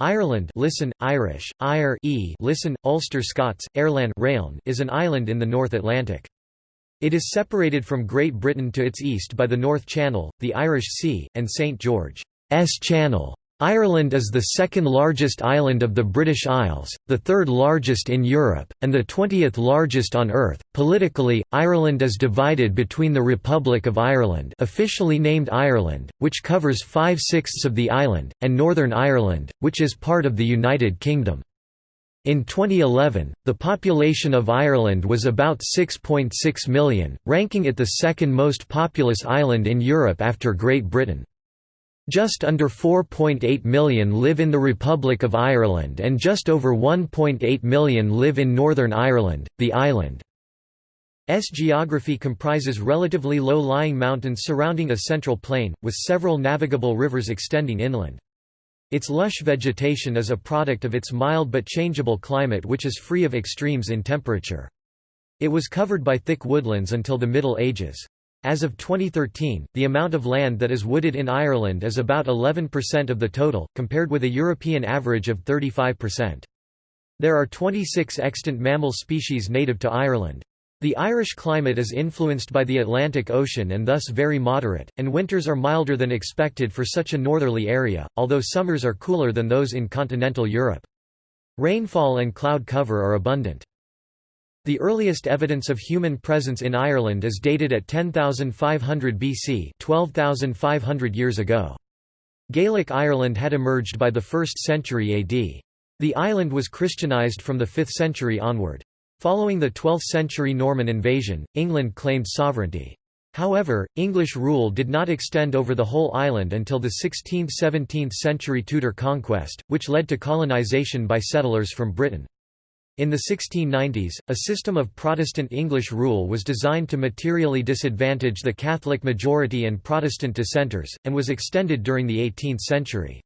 Ireland listen, Irish, Ire e listen, Ulster Scots, Airlan is an island in the North Atlantic. It is separated from Great Britain to its east by the North Channel, the Irish Sea, and St George's Channel. Ireland is the second largest island of the British Isles, the third largest in Europe, and the 20th largest on Earth. Politically, Ireland is divided between the Republic of Ireland, officially named Ireland, which covers five-sixths of the island, and Northern Ireland, which is part of the United Kingdom. In 2011, the population of Ireland was about 6.6 million, ranking it the second most populous island in Europe after Great Britain. Just under 4.8 million live in the Republic of Ireland and just over 1.8 million live in Northern Ireland. The island's geography comprises relatively low-lying mountains surrounding a central plain, with several navigable rivers extending inland. Its lush vegetation is a product of its mild but changeable climate which is free of extremes in temperature. It was covered by thick woodlands until the Middle Ages. As of 2013, the amount of land that is wooded in Ireland is about 11% of the total, compared with a European average of 35%. There are 26 extant mammal species native to Ireland. The Irish climate is influenced by the Atlantic Ocean and thus very moderate, and winters are milder than expected for such a northerly area, although summers are cooler than those in continental Europe. Rainfall and cloud cover are abundant. The earliest evidence of human presence in Ireland is dated at 10,500 BC 12,500 years ago. Gaelic Ireland had emerged by the 1st century AD. The island was Christianized from the 5th century onward. Following the 12th century Norman invasion, England claimed sovereignty. However, English rule did not extend over the whole island until the 16th–17th century Tudor conquest, which led to colonisation by settlers from Britain. In the 1690s, a system of Protestant English rule was designed to materially disadvantage the Catholic majority and Protestant dissenters, and was extended during the 18th century.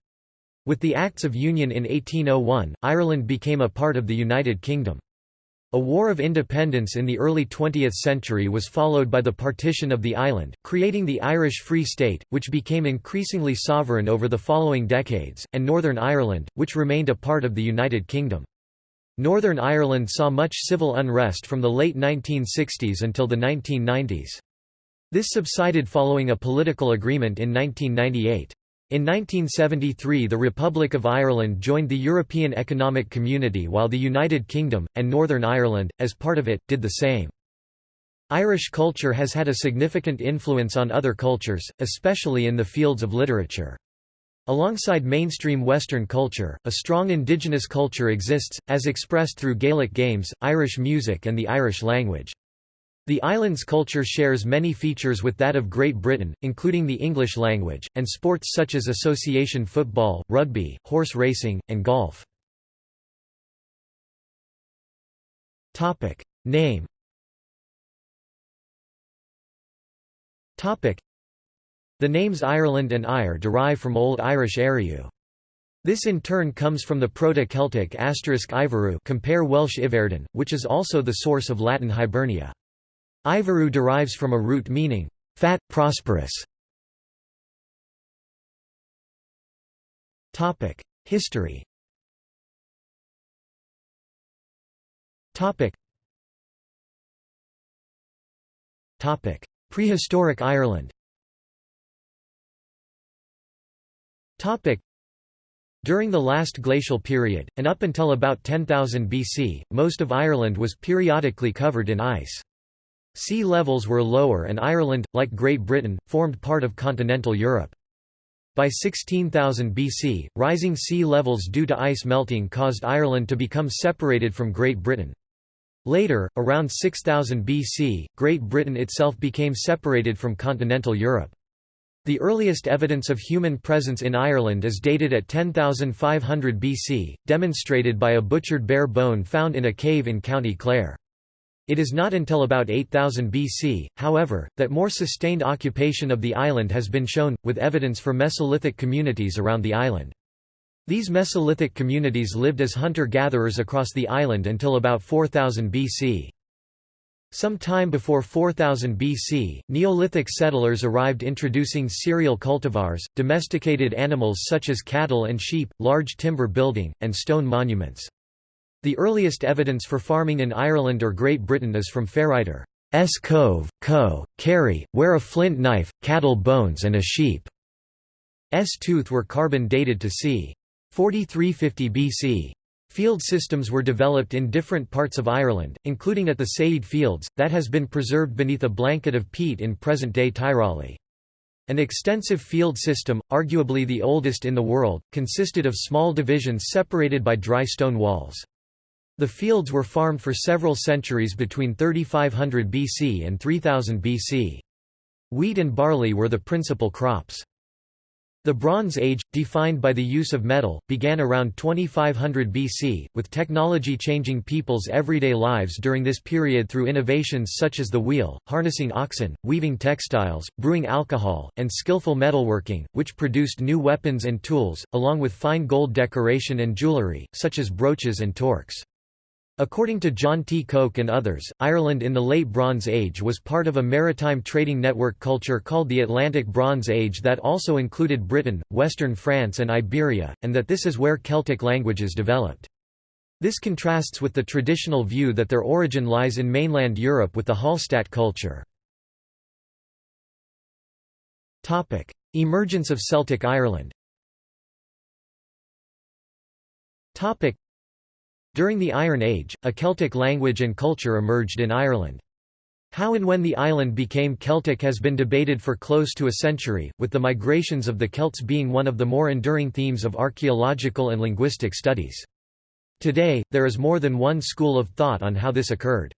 With the Acts of Union in 1801, Ireland became a part of the United Kingdom. A war of independence in the early 20th century was followed by the partition of the island, creating the Irish Free State, which became increasingly sovereign over the following decades, and Northern Ireland, which remained a part of the United Kingdom. Northern Ireland saw much civil unrest from the late 1960s until the 1990s. This subsided following a political agreement in 1998. In 1973 the Republic of Ireland joined the European Economic Community while the United Kingdom, and Northern Ireland, as part of it, did the same. Irish culture has had a significant influence on other cultures, especially in the fields of literature. Alongside mainstream Western culture, a strong indigenous culture exists, as expressed through Gaelic games, Irish music and the Irish language. The island's culture shares many features with that of Great Britain, including the English language, and sports such as association football, rugby, horse racing, and golf. Name the names Ireland and Ire derive from Old Irish Ériu. This in turn comes from the Proto-Celtic asterisk compare Welsh Iwerddon, which is also the source of Latin Hibernia. Iveru derives from a root meaning, fat, prosperous. History Prehistoric Ireland During the last glacial period, and up until about 10,000 BC, most of Ireland was periodically covered in ice. Sea levels were lower and Ireland, like Great Britain, formed part of continental Europe. By 16,000 BC, rising sea levels due to ice melting caused Ireland to become separated from Great Britain. Later, around 6000 BC, Great Britain itself became separated from continental Europe. The earliest evidence of human presence in Ireland is dated at 10,500 BC, demonstrated by a butchered bear bone found in a cave in County Clare. It is not until about 8000 BC, however, that more sustained occupation of the island has been shown, with evidence for Mesolithic communities around the island. These Mesolithic communities lived as hunter-gatherers across the island until about 4000 BC. Some time before 4000 BC, Neolithic settlers arrived introducing cereal cultivars, domesticated animals such as cattle and sheep, large timber building, and stone monuments. The earliest evidence for farming in Ireland or Great Britain is from Ferriter S. Cove, Co., Kerry, where a flint knife, cattle bones and a sheep's tooth were carbon dated to c. 4350 BC. Field systems were developed in different parts of Ireland, including at the Céide Fields, that has been preserved beneath a blanket of peat in present-day Tyrawley. An extensive field system, arguably the oldest in the world, consisted of small divisions separated by dry stone walls. The fields were farmed for several centuries between 3500 BC and 3000 BC. Wheat and barley were the principal crops. The Bronze Age, defined by the use of metal, began around 2500 BC, with technology changing people's everyday lives during this period through innovations such as the wheel, harnessing oxen, weaving textiles, brewing alcohol, and skillful metalworking, which produced new weapons and tools, along with fine gold decoration and jewellery, such as brooches and torques. According to John T. Koch and others, Ireland in the Late Bronze Age was part of a maritime trading network culture called the Atlantic Bronze Age that also included Britain, western France and Iberia, and that this is where Celtic languages developed. This contrasts with the traditional view that their origin lies in mainland Europe with the Hallstatt culture. Emergence of Celtic Ireland during the Iron Age, a Celtic language and culture emerged in Ireland. How and when the island became Celtic has been debated for close to a century, with the migrations of the Celts being one of the more enduring themes of archaeological and linguistic studies. Today, there is more than one school of thought on how this occurred.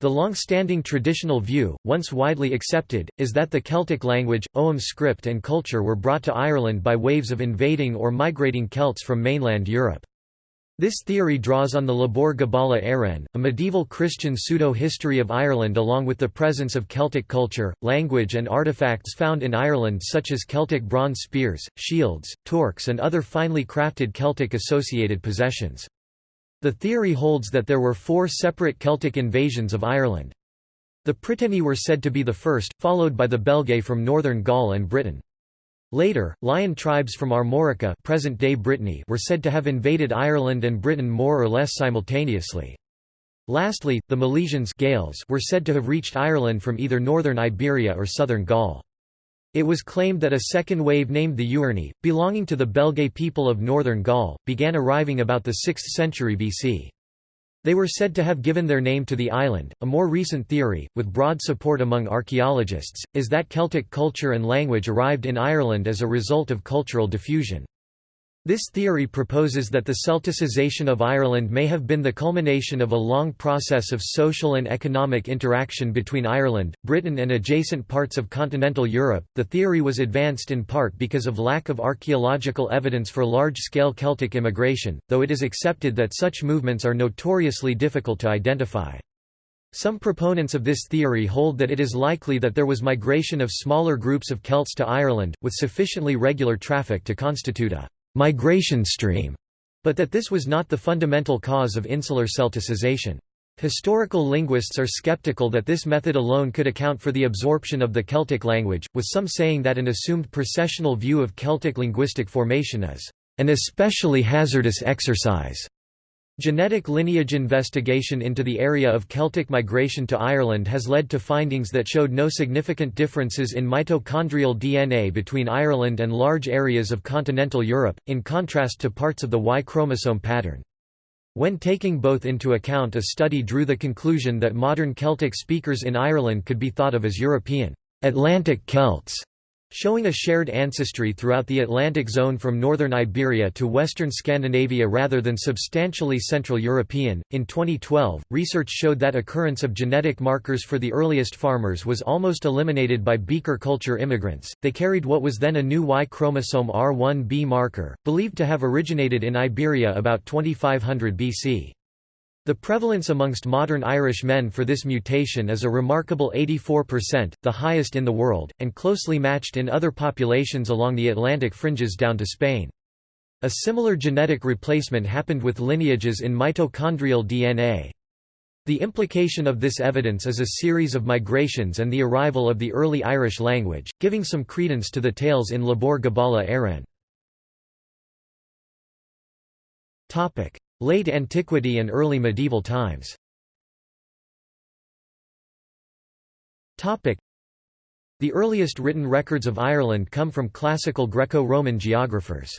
The long-standing traditional view, once widely accepted, is that the Celtic language, Ogham script and culture were brought to Ireland by waves of invading or migrating Celts from mainland Europe. This theory draws on the Lebor Gabála Érenn, a medieval Christian pseudo-history of Ireland along with the presence of Celtic culture, language and artifacts found in Ireland such as Celtic bronze spears, shields, torques and other finely crafted Celtic-associated possessions. The theory holds that there were four separate Celtic invasions of Ireland. The Prytaini were said to be the first, followed by the Belgae from northern Gaul and Britain. Later, Laighin tribes from Armorica present-day Brittany were said to have invaded Ireland and Britain more or less simultaneously. Lastly, the Milesians Gaels were said to have reached Ireland from either northern Iberia or southern Gaul. It was claimed that a second wave named the Uerni, belonging to the Belgae people of northern Gaul, began arriving about the 6th century BC. They were said to have given their name to the island. A more recent theory, with broad support among archaeologists, is that Celtic culture and language arrived in Ireland as a result of cultural diffusion. This theory proposes that the Celticization of Ireland may have been the culmination of a long process of social and economic interaction between Ireland, Britain, and adjacent parts of continental Europe. The theory was advanced in part because of lack of archaeological evidence for large scale Celtic immigration, though it is accepted that such movements are notoriously difficult to identify. Some proponents of this theory hold that it is likely that there was migration of smaller groups of Celts to Ireland, with sufficiently regular traffic to constitute a migration stream, but that this was not the fundamental cause of insular Celticization. Historical linguists are skeptical that this method alone could account for the absorption of the Celtic language, with some saying that an assumed processional view of Celtic linguistic formation is an especially hazardous exercise. Genetic lineage investigation into the area of Celtic migration to Ireland has led to findings that showed no significant differences in mitochondrial DNA between Ireland and large areas of continental Europe, in contrast to parts of the Y chromosome pattern. When taking both into account a study drew the conclusion that modern Celtic speakers in Ireland could be thought of as European Atlantic Celts showing a shared ancestry throughout the Atlantic zone from northern Iberia to western Scandinavia rather than substantially Central European. In 2012, research showed that occurrence of genetic markers for the earliest farmers was almost eliminated by beaker culture immigrants. They carried what was then a new Y chromosome R1b marker, believed to have originated in Iberia about 2500 BC. The prevalence amongst modern Irish men for this mutation is a remarkable 84%, the highest in the world, and closely matched in other populations along the Atlantic fringes down to Spain. A similar genetic replacement happened with lineages in mitochondrial DNA. The implication of this evidence is a series of migrations and the arrival of the early Irish language, giving some credence to the tales in Lebor Gabála Érenn. Late Antiquity and early medieval times The earliest written records of Ireland come from classical Greco-Roman geographers.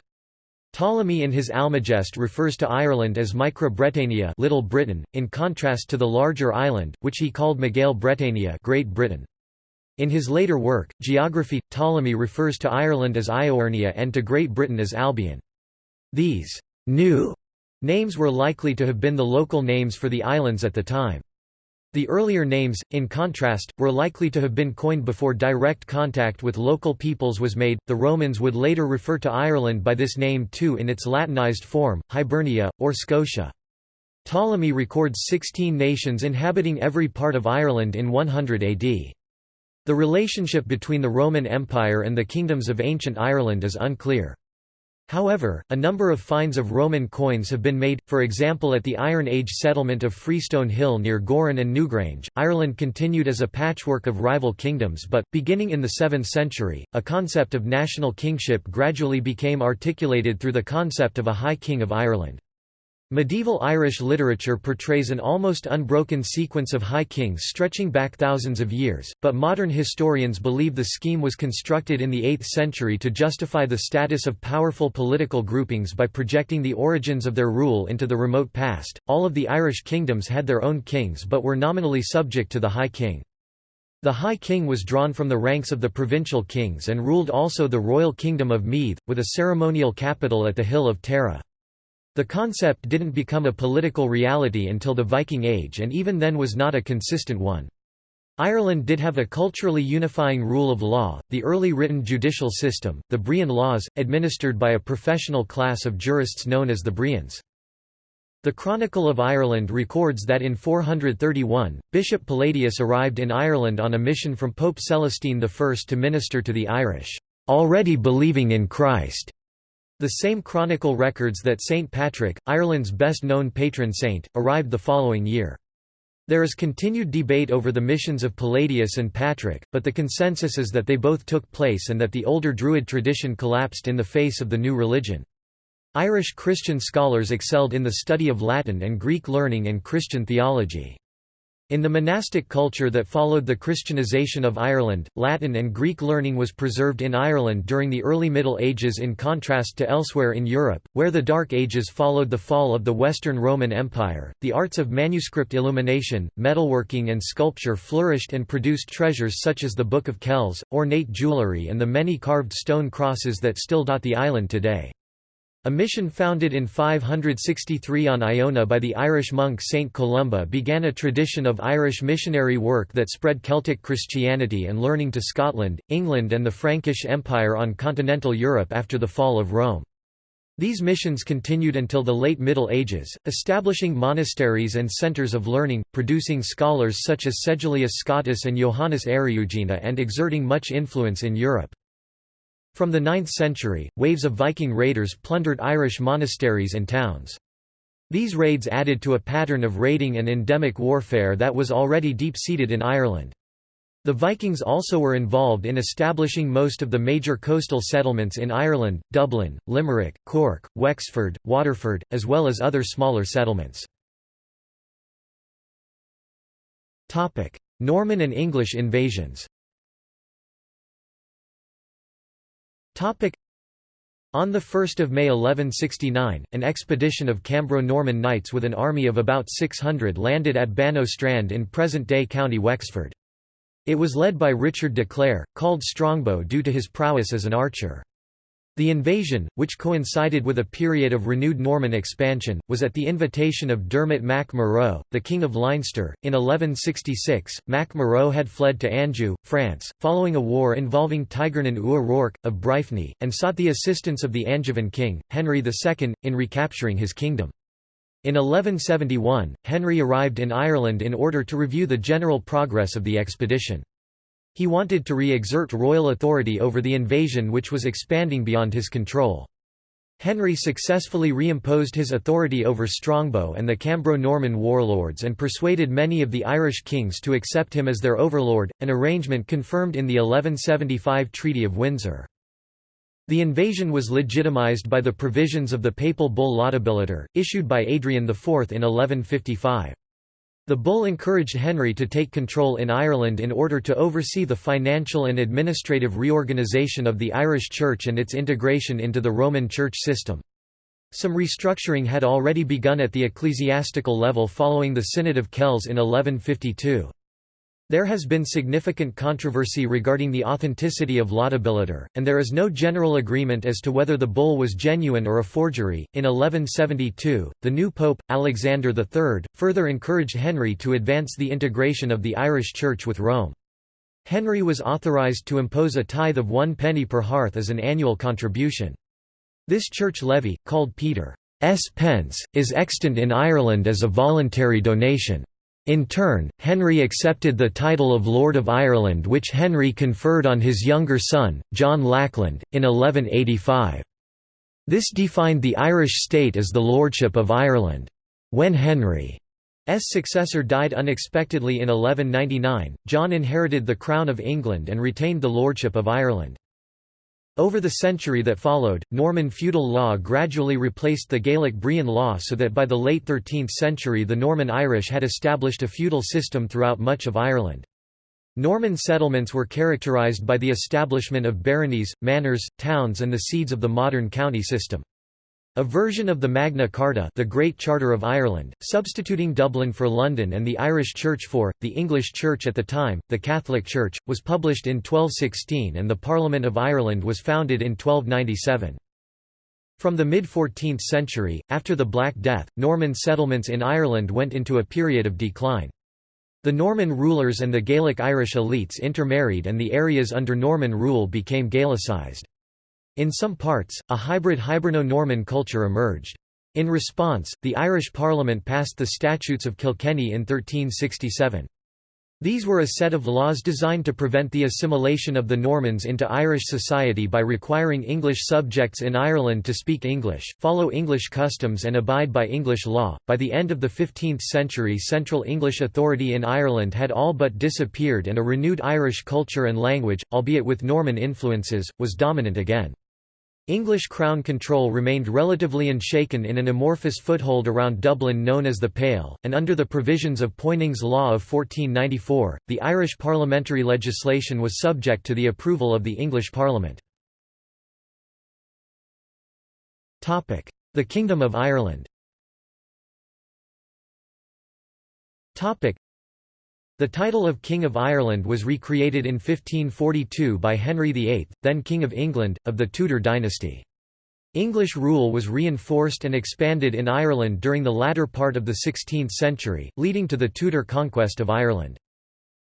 Ptolemy in his Almagest refers to Ireland as Micra Little Britain, in contrast to the larger island, which he called Megale Britannia Great Britain. In his later work, Geography, Ptolemy refers to Ireland as Iouernia and to Great Britain as Albion. These new names were likely to have been the local names for the islands at the time. The earlier names, in contrast, were likely to have been coined before direct contact with local peoples was made. The Romans would later refer to Ireland by this name too in its Latinized form, Hibernia, or Scotia. Ptolemy records 16 nations inhabiting every part of Ireland in 100 AD. The relationship between the Roman Empire and the kingdoms of ancient Ireland is unclear. However, a number of finds of Roman coins have been made, for example at the Iron Age settlement of Freestone Hill near Gowran and Newgrange. Ireland continued as a patchwork of rival kingdoms but, beginning in the 7th century, a concept of national kingship gradually became articulated through the concept of a High King of Ireland. Medieval Irish literature portrays an almost unbroken sequence of high kings stretching back thousands of years, but modern historians believe the scheme was constructed in the 8th century to justify the status of powerful political groupings by projecting the origins of their rule into the remote past. All of the Irish kingdoms had their own kings but were nominally subject to the High King. The High King was drawn from the ranks of the provincial kings and ruled also the royal kingdom of Meath, with a ceremonial capital at the Hill of Tara. The concept didn't become a political reality until the Viking Age and even then was not a consistent one. Ireland did have a culturally unifying rule of law, the early written judicial system, the Brehon laws, administered by a professional class of jurists known as the Brehons. The Chronicle of Ireland records that in 431, Bishop Palladius arrived in Ireland on a mission from Pope Celestine I to minister to the Irish, already believing in Christ. The same chronicle records that St. Patrick, Ireland's best-known patron saint, arrived the following year. There is continued debate over the missions of Palladius and Patrick, but the consensus is that they both took place and that the older Druid tradition collapsed in the face of the new religion. Irish Christian scholars excelled in the study of Latin and Greek learning and Christian theology. In the monastic culture that followed the Christianization of Ireland, Latin and Greek learning was preserved in Ireland during the early Middle Ages in contrast to elsewhere in Europe, where the Dark Ages followed the fall of the Western Roman Empire. The arts of manuscript illumination, metalworking, and sculpture flourished and produced treasures such as the Book of Kells, ornate jewellery, and the many carved stone crosses that still dot the island today. A mission founded in 563 on Iona by the Irish monk Saint Columba began a tradition of Irish missionary work that spread Celtic Christianity and learning to Scotland, England and the Frankish Empire on continental Europe after the fall of Rome. These missions continued until the late Middle Ages, establishing monasteries and centres of learning, producing scholars such as Sedulius Scottus and Johannes Eriugena and exerting much influence in Europe. From the 9th century, waves of Viking raiders plundered Irish monasteries and towns. These raids added to a pattern of raiding and endemic warfare that was already deep-seated in Ireland. The Vikings also were involved in establishing most of the major coastal settlements in Ireland, Dublin, Limerick, Cork, Wexford, Waterford, as well as other smaller settlements. Norman and English invasions On 1 May 1169, an expedition of Cambro-Norman knights with an army of about 600 landed at Bannow Strand in present-day County Wexford. It was led by Richard de Clare, called Strongbow due to his prowess as an archer. The invasion, which coincided with a period of renewed Norman expansion, was at the invitation of Dermot Mac Murrough, the King of Leinster. In 1166, Mac Murrough had fled to Anjou, France, following a war involving Tigernán Ua Rourke, of Breifne, and sought the assistance of the Angevin king, Henry II, in recapturing his kingdom. In 1171, Henry arrived in Ireland in order to review the general progress of the expedition. He wanted to re-exert royal authority over the invasion which was expanding beyond his control. Henry successfully reimposed his authority over Strongbow and the Cambro-Norman warlords and persuaded many of the Irish kings to accept him as their overlord, an arrangement confirmed in the 1175 Treaty of Windsor. The invasion was legitimized by the provisions of the papal bull Laudabiliter, issued by Adrian IV in 1155. The bull encouraged Henry to take control in Ireland in order to oversee the financial and administrative reorganisation of the Irish Church and its integration into the Roman Church system. Some restructuring had already begun at the ecclesiastical level following the Synod of Kells in 1152. There has been significant controversy regarding the authenticity of Laudabiliter, and there is no general agreement as to whether the bull was genuine or a forgery. In 1172, the new pope, Alexander III, further encouraged Henry to advance the integration of the Irish Church with Rome. Henry was authorized to impose a tithe of one penny per hearth as an annual contribution. This church levy, called Peter's pence, is extant in Ireland as a voluntary donation. In turn, Henry accepted the title of Lord of Ireland which Henry conferred on his younger son, John Lackland, in 1185. This defined the Irish state as the Lordship of Ireland. When Henry's successor died unexpectedly in 1199, John inherited the Crown of England and retained the Lordship of Ireland. Over the century that followed, Norman feudal law gradually replaced the Gaelic Brehon law so that by the late 13th century the Norman Irish had established a feudal system throughout much of Ireland. Norman settlements were characterised by the establishment of baronies, manors, towns and the seeds of the modern county system. A version of the Magna Carta the Great Charter of Ireland, substituting Dublin for London and the Irish Church for, the English Church at the time, the Catholic Church, was published in 1216 and the Parliament of Ireland was founded in 1297. From the mid-14th century, after the Black Death, Norman settlements in Ireland went into a period of decline. The Norman rulers and the Gaelic Irish elites intermarried and the areas under Norman rule became Gaelicized. In some parts, a hybrid Hiberno-Norman culture emerged. In response, the Irish Parliament passed the Statutes of Kilkenny in 1367. These were a set of laws designed to prevent the assimilation of the Normans into Irish society by requiring English subjects in Ireland to speak English, follow English customs, and abide by English law. By the end of the 15th century, Central English authority in Ireland had all but disappeared, and a renewed Irish culture and language, albeit with Norman influences, was dominant again. English crown control remained relatively unshaken in an amorphous foothold around Dublin known as the Pale, and under the provisions of Poyning's Law of 1494, the Irish parliamentary legislation was subject to the approval of the English Parliament. The Kingdom of Ireland the title of King of Ireland was recreated in 1542 by Henry VIII, then King of England, of the Tudor dynasty. English rule was reinforced and expanded in Ireland during the latter part of the 16th century, leading to the Tudor conquest of Ireland.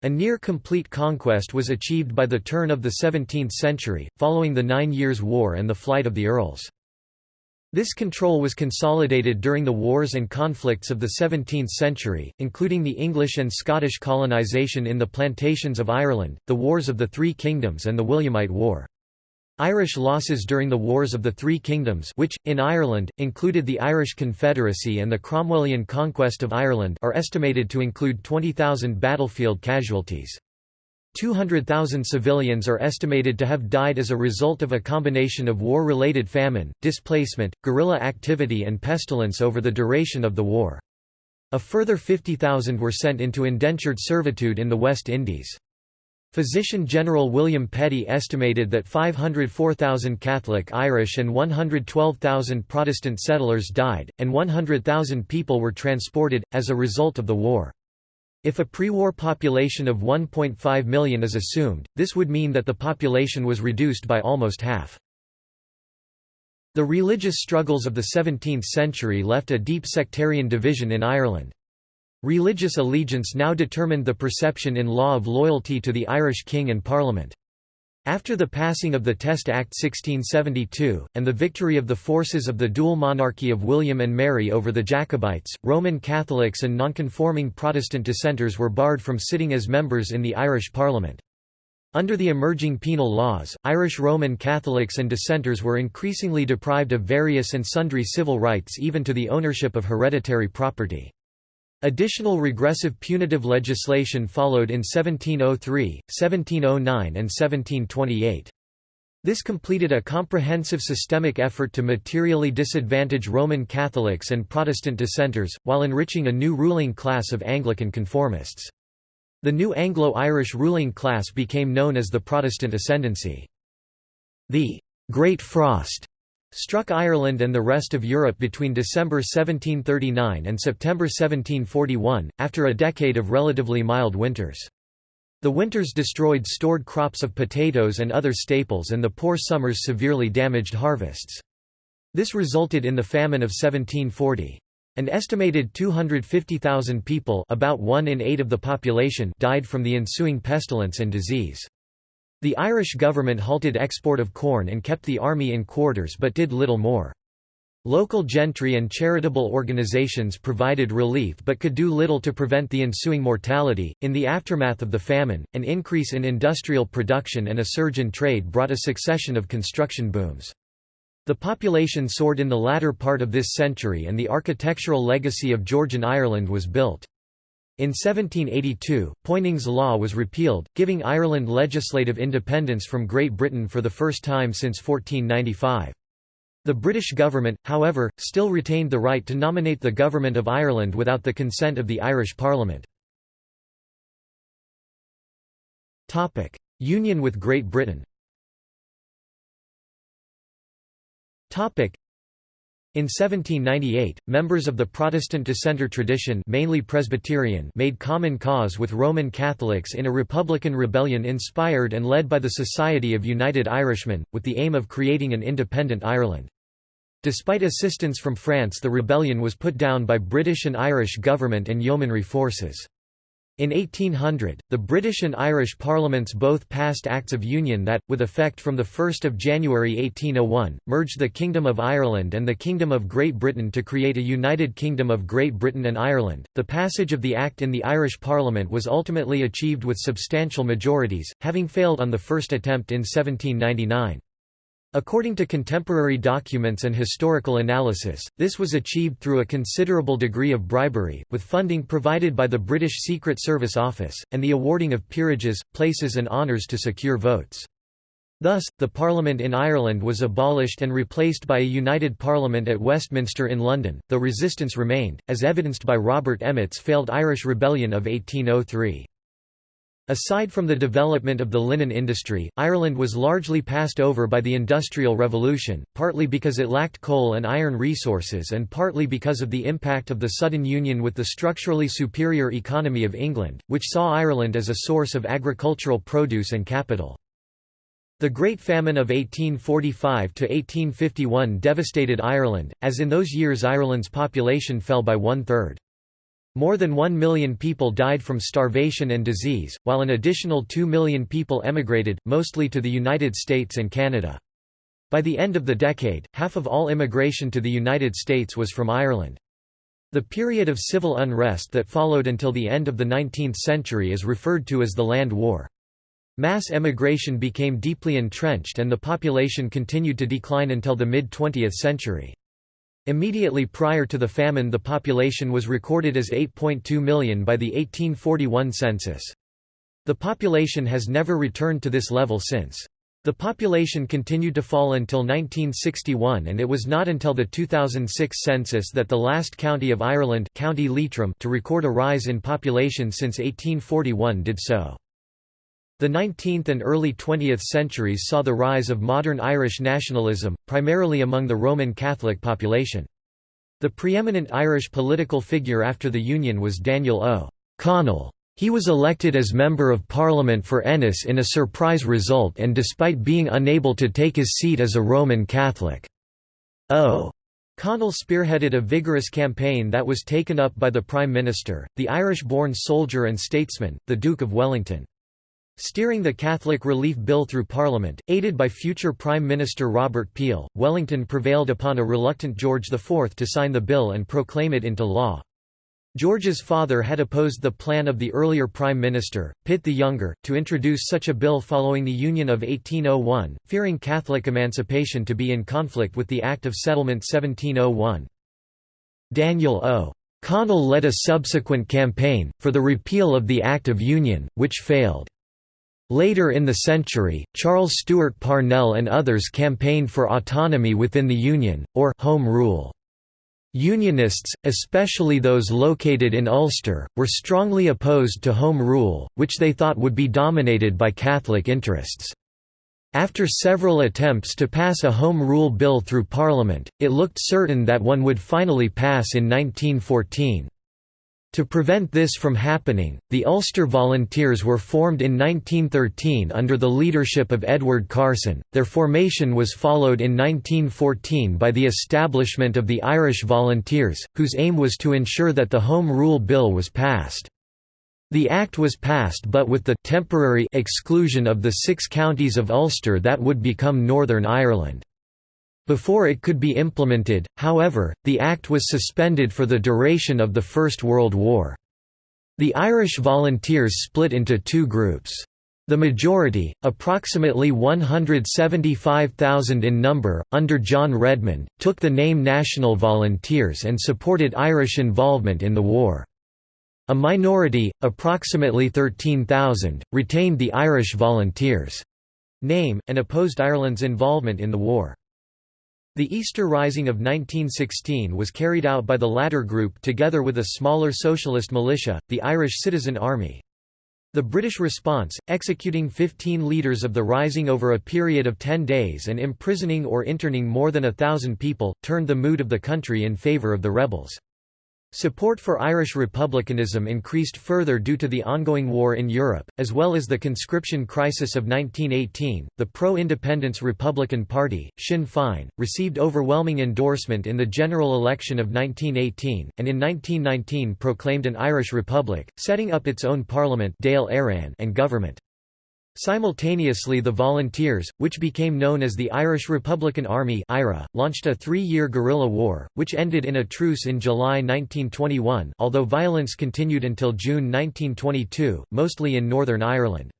A near-complete conquest was achieved by the turn of the 17th century, following the Nine Years' War and the flight of the earls. This control was consolidated during the wars and conflicts of the 17th century, including the English and Scottish colonisation in the plantations of Ireland, the Wars of the Three Kingdoms and the Williamite War. Irish losses during the Wars of the Three Kingdoms which, in Ireland, included the Irish Confederacy and the Cromwellian conquest of Ireland are estimated to include 20,000 battlefield casualties. 200,000 civilians are estimated to have died as a result of a combination of war-related famine, displacement, guerrilla activity and pestilence over the duration of the war. A further 50,000 were sent into indentured servitude in the West Indies. Physician General William Petty estimated that 504,000 Catholic Irish and 112,000 Protestant settlers died, and 100,000 people were transported, as a result of the war. If a pre-war population of 1.5 million is assumed, this would mean that the population was reduced by almost half. The religious struggles of the 17th century left a deep sectarian division in Ireland. Religious allegiance now determined the perception in law of loyalty to the Irish king and parliament. After the passing of the Test Act 1672, and the victory of the forces of the dual monarchy of William and Mary over the Jacobites, Roman Catholics and nonconforming Protestant dissenters were barred from sitting as members in the Irish Parliament. Under the emerging penal laws, Irish Roman Catholics and dissenters were increasingly deprived of various and sundry civil rights even to the ownership of hereditary property. Additional regressive punitive legislation followed in 1703, 1709 and 1728. This completed a comprehensive systemic effort to materially disadvantage Roman Catholics and Protestant dissenters, while enriching a new ruling class of Anglican conformists. The new Anglo-Irish ruling class became known as the Protestant Ascendancy. The «Great Frost» struck Ireland and the rest of Europe between December 1739 and September 1741, after a decade of relatively mild winters. The winters destroyed stored crops of potatoes and other staples and the poor summers severely damaged harvests. This resulted in the famine of 1740. An estimated 250,000 people about one in eight of the population died from the ensuing pestilence and disease. The Irish government halted export of corn and kept the army in quarters but did little more. Local gentry and charitable organizations provided relief but could do little to prevent the ensuing mortality. In the aftermath of the famine, an increase in industrial production and a surge in trade brought a succession of construction booms. The population soared in the latter part of this century and the architectural legacy of Georgian Ireland was built. In 1782, Poynings Law was repealed, giving Ireland legislative independence from Great Britain for the first time since 1495. The British government, however, still retained the right to nominate the Government of Ireland without the consent of the Irish Parliament. Union with Great Britain in 1798, members of the Protestant dissenter tradition mainly Presbyterian made common cause with Roman Catholics in a republican rebellion inspired and led by the Society of United Irishmen, with the aim of creating an independent Ireland. Despite assistance from France the rebellion was put down by British and Irish government and yeomanry forces. In 1800, the British and Irish parliaments both passed Acts of Union that, with effect from 1 January 1801, merged the Kingdom of Ireland and the Kingdom of Great Britain to create a United Kingdom of Great Britain and Ireland. The passage of the Act in the Irish Parliament was ultimately achieved with substantial majorities, having failed on the first attempt in 1799. According to contemporary documents and historical analysis, this was achieved through a considerable degree of bribery, with funding provided by the British Secret Service Office, and the awarding of peerages, places and honours to secure votes. Thus, the Parliament in Ireland was abolished and replaced by a united Parliament at Westminster in London, though resistance remained, as evidenced by Robert Emmet's failed Irish Rebellion of 1803. Aside from the development of the linen industry, Ireland was largely passed over by the Industrial Revolution, partly because it lacked coal and iron resources and partly because of the impact of the sudden union with the structurally superior economy of England, which saw Ireland as a source of agricultural produce and capital. The Great Famine of 1845–1851 devastated Ireland, as in those years Ireland's population fell by one-third. More than one million people died from starvation and disease, while an additional two million people emigrated, mostly to the United States and Canada. By the end of the decade, half of all immigration to the United States was from Ireland. The period of civil unrest that followed until the end of the 19th century is referred to as the Land War. Mass emigration became deeply entrenched and the population continued to decline until the mid-20th century. Immediately prior to the famine the population was recorded as 8.2 million by the 1841 census. The population has never returned to this level since. The population continued to fall until 1961 and it was not until the 2006 census that the last county of Ireland County Leitrim to record a rise in population since 1841 did so. The 19th and early 20th centuries saw the rise of modern Irish nationalism, primarily among the Roman Catholic population. The preeminent Irish political figure after the Union was Daniel O'Connell. He was elected as Member of Parliament for Ennis in a surprise result and despite being unable to take his seat as a Roman Catholic. O'Connell spearheaded a vigorous campaign that was taken up by the Prime Minister, the Irish-born soldier and statesman, the Duke of Wellington. Steering the Catholic Relief Bill through Parliament, aided by future Prime Minister Robert Peel, Wellington prevailed upon a reluctant George IV to sign the bill and proclaim it into law. George's father had opposed the plan of the earlier Prime Minister, Pitt the Younger, to introduce such a bill following the Union of 1801, fearing Catholic emancipation to be in conflict with the Act of Settlement 1701. Daniel O. Connell led a subsequent campaign, for the repeal of the Act of Union, which failed. Later in the century, Charles Stewart Parnell and others campaigned for autonomy within the Union, or «Home Rule». Unionists, especially those located in Ulster, were strongly opposed to Home Rule, which they thought would be dominated by Catholic interests. After several attempts to pass a Home Rule bill through Parliament, it looked certain that one would finally pass in 1914. To prevent this from happening, the Ulster Volunteers were formed in 1913 under the leadership of Edward Carson. Their formation was followed in 1914 by the establishment of the Irish Volunteers, whose aim was to ensure that the Home Rule Bill was passed. The Act was passed but with the temporary exclusion of the six counties of Ulster that would become Northern Ireland. Before it could be implemented, however, the Act was suspended for the duration of the First World War. The Irish volunteers split into two groups. The majority, approximately 175,000 in number, under John Redmond, took the name National Volunteers and supported Irish involvement in the war. A minority, approximately 13,000, retained the Irish Volunteers' name, and opposed Ireland's involvement in the war. The Easter Rising of 1916 was carried out by the latter group together with a smaller socialist militia, the Irish Citizen Army. The British response, executing 15 leaders of the Rising over a period of 10 days and imprisoning or interning more than a thousand people, turned the mood of the country in favour of the rebels. Support for Irish republicanism increased further due to the ongoing war in Europe, as well as the conscription crisis of 1918. The pro independence Republican Party, Sinn Féin, received overwhelming endorsement in the general election of 1918, and in 1919 proclaimed an Irish Republic, setting up its own parliament and government. Simultaneously the Volunteers, which became known as the Irish Republican Army IRA, launched a three-year guerrilla war, which ended in a truce in July 1921 although violence continued until June 1922, mostly in Northern Ireland.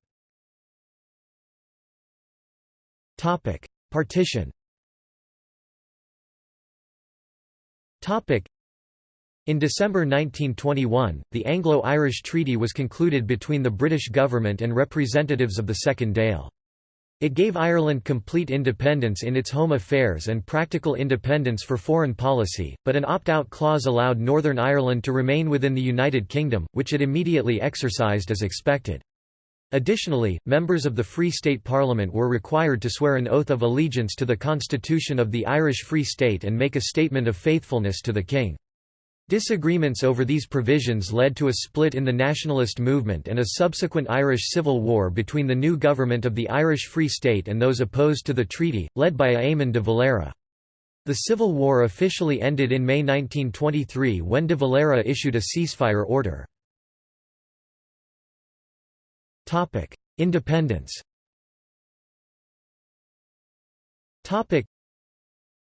Partition in December 1921, the Anglo-Irish Treaty was concluded between the British government and representatives of the Second Dáil. It gave Ireland complete independence in its home affairs and practical independence for foreign policy, but an opt-out clause allowed Northern Ireland to remain within the United Kingdom, which it immediately exercised as expected. Additionally, members of the Free State Parliament were required to swear an oath of allegiance to the Constitution of the Irish Free State and make a statement of faithfulness to the King. Disagreements over these provisions led to a split in the nationalist movement and a subsequent Irish Civil War between the new government of the Irish Free State and those opposed to the treaty, led by Eamon de Valera. The Civil War officially ended in May 1923 when de Valera issued a ceasefire order. Independence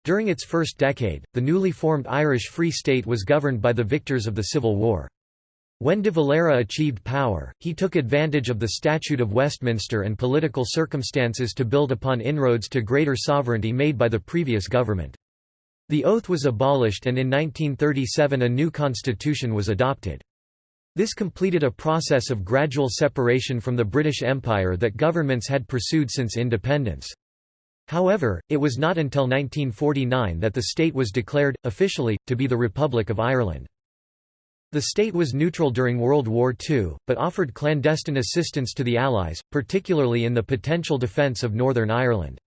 during its first decade, the newly formed Irish Free State was governed by the victors of the Civil War. When de Valera achieved power, he took advantage of the Statute of Westminster and political circumstances to build upon inroads to greater sovereignty made by the previous government. The oath was abolished and in 1937 a new constitution was adopted. This completed a process of gradual separation from the British Empire that governments had pursued since independence. However, it was not until 1949 that the state was declared, officially, to be the Republic of Ireland. The state was neutral during World War II, but offered clandestine assistance to the Allies, particularly in the potential defence of Northern Ireland.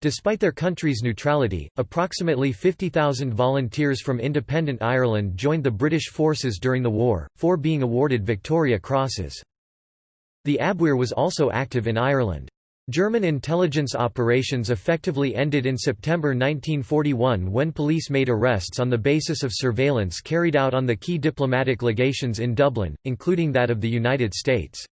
Despite their country's neutrality, approximately 50,000 volunteers from independent Ireland joined the British forces during the war, four being awarded Victoria Crosses. The Abwehr was also active in Ireland. German intelligence operations effectively ended in September 1941 when police made arrests on the basis of surveillance carried out on the key diplomatic legations in Dublin, including that of the United States.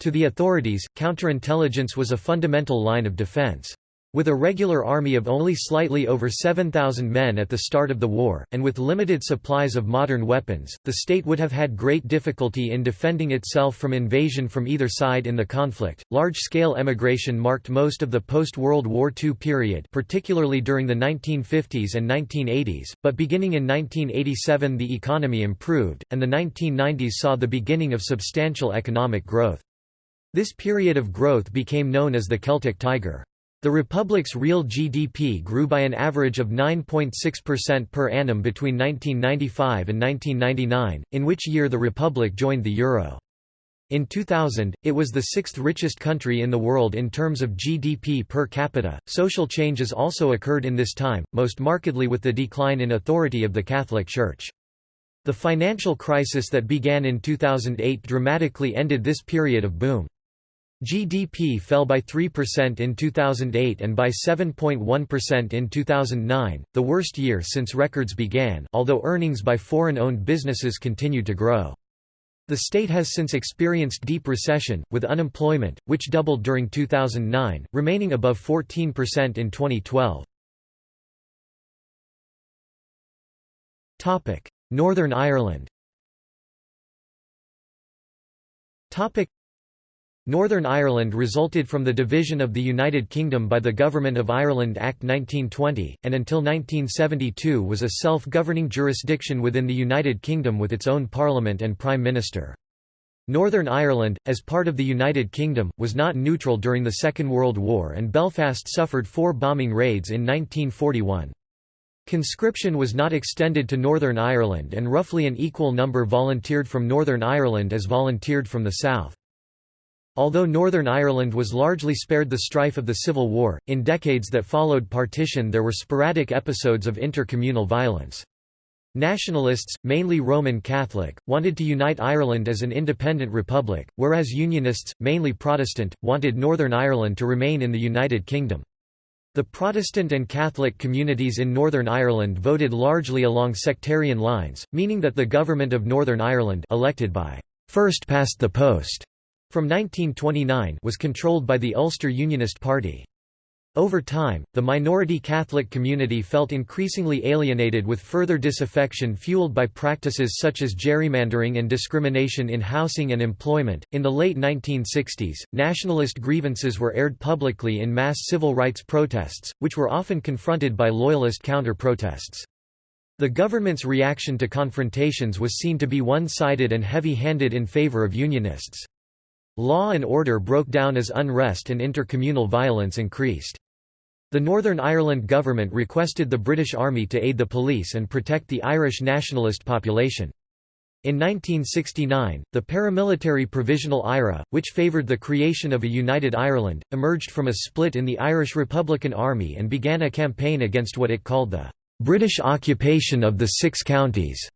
To the authorities, counterintelligence was a fundamental line of defense. With a regular army of only slightly over 7,000 men at the start of the war, and with limited supplies of modern weapons, the state would have had great difficulty in defending itself from invasion from either side in the conflict. Large scale emigration marked most of the post World War II period, particularly during the 1950s and 1980s, but beginning in 1987 the economy improved, and the 1990s saw the beginning of substantial economic growth. This period of growth became known as the Celtic Tiger. The republic's real GDP grew by an average of 9.6% per annum between 1995 and 1999, in which year the republic joined the euro. In 2000, it was the sixth richest country in the world in terms of GDP per capita. Social changes also occurred in this time, most markedly with the decline in authority of the Catholic Church. The financial crisis that began in 2008 dramatically ended this period of boom. GDP fell by 3% in 2008 and by 7.1% in 2009, the worst year since records began although earnings by foreign-owned businesses continued to grow. The state has since experienced deep recession, with unemployment, which doubled during 2009, remaining above 14% in 2012. Northern Ireland Northern Ireland resulted from the division of the United Kingdom by the Government of Ireland Act 1920, and until 1972 was a self-governing jurisdiction within the United Kingdom with its own parliament and prime minister. Northern Ireland, as part of the United Kingdom, was not neutral during the Second World War and Belfast suffered four bombing raids in 1941. Conscription was not extended to Northern Ireland and roughly an equal number volunteered from Northern Ireland as volunteered from the south. Although Northern Ireland was largely spared the strife of the Civil War, in decades that followed partition there were sporadic episodes of intercommunal violence. Nationalists, mainly Roman Catholic, wanted to unite Ireland as an independent republic, whereas Unionists, mainly Protestant, wanted Northern Ireland to remain in the United Kingdom. The Protestant and Catholic communities in Northern Ireland voted largely along sectarian lines, meaning that the government of Northern Ireland elected by first past the post from 1929 was controlled by the Ulster Unionist Party. Over time, the minority Catholic community felt increasingly alienated with further disaffection fueled by practices such as gerrymandering and discrimination in housing and employment. In the late 1960s, nationalist grievances were aired publicly in mass civil rights protests, which were often confronted by loyalist counter protests. The government's reaction to confrontations was seen to be one sided and heavy handed in favor of Unionists. Law and order broke down as unrest and intercommunal violence increased. The Northern Ireland government requested the British Army to aid the police and protect the Irish nationalist population. In 1969, the paramilitary Provisional IRA, which favoured the creation of a united Ireland, emerged from a split in the Irish Republican Army and began a campaign against what it called the "'British occupation of the Six Counties'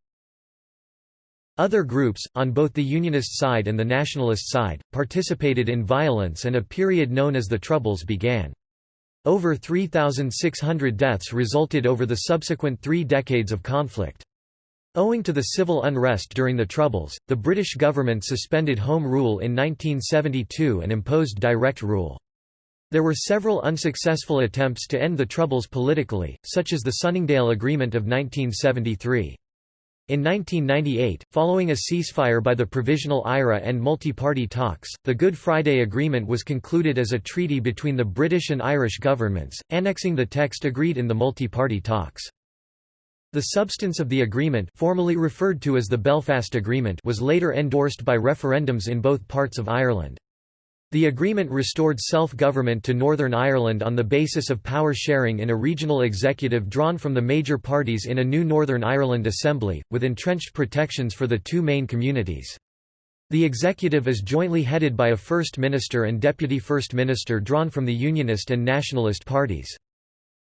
Other groups, on both the Unionist side and the Nationalist side, participated in violence and a period known as the Troubles began. Over 3,600 deaths resulted over the subsequent three decades of conflict. Owing to the civil unrest during the Troubles, the British government suspended Home Rule in 1972 and imposed direct rule. There were several unsuccessful attempts to end the Troubles politically, such as the Sunningdale Agreement of 1973. In 1998, following a ceasefire by the Provisional IRA and multi-party talks, the Good Friday Agreement was concluded as a treaty between the British and Irish governments, annexing the text agreed in the multi-party talks. The substance of the agreement formally referred to as the Belfast Agreement was later endorsed by referendums in both parts of Ireland. The agreement restored self-government to Northern Ireland on the basis of power sharing in a regional executive drawn from the major parties in a new Northern Ireland Assembly, with entrenched protections for the two main communities. The executive is jointly headed by a First Minister and Deputy First Minister drawn from the Unionist and Nationalist parties.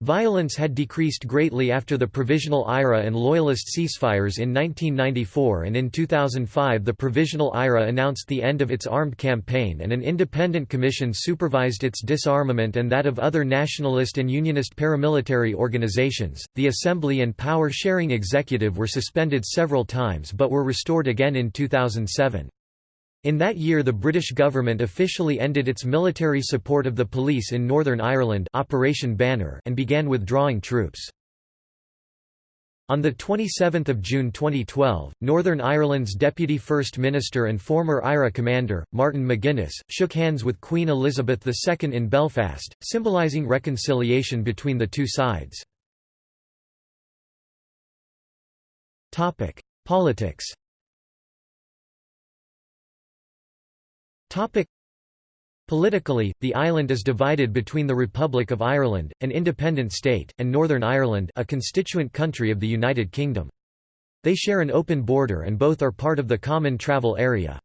Violence had decreased greatly after the Provisional IRA and Loyalist ceasefires in 1994 and in 2005 the Provisional IRA announced the end of its armed campaign and an independent commission supervised its disarmament and that of other nationalist and unionist paramilitary organizations. The Assembly and Power Sharing Executive were suspended several times but were restored again in 2007. In that year the British government officially ended its military support of the police in Northern Ireland Operation Banner and began withdrawing troops. On 27 June 2012, Northern Ireland's Deputy First Minister and former IRA commander, Martin McGuinness, shook hands with Queen Elizabeth II in Belfast, symbolising reconciliation between the two sides. Politics Politically, the island is divided between the Republic of Ireland, an independent state, and Northern Ireland a constituent country of the United Kingdom. They share an open border and both are part of the Common Travel Area.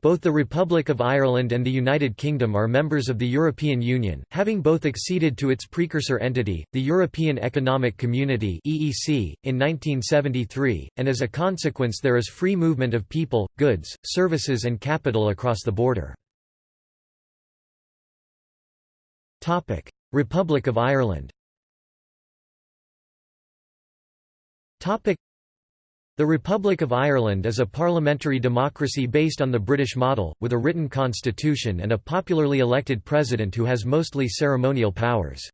Both the Republic of Ireland and the United Kingdom are members of the European Union, having both acceded to its precursor entity, the European Economic Community (EEC), in 1973, and as a consequence there is free movement of people, goods, services and capital across the border. Topic: Republic of Ireland. Topic: The Republic of Ireland is a parliamentary democracy based on the British model, with a written constitution and a popularly elected president who has mostly ceremonial powers.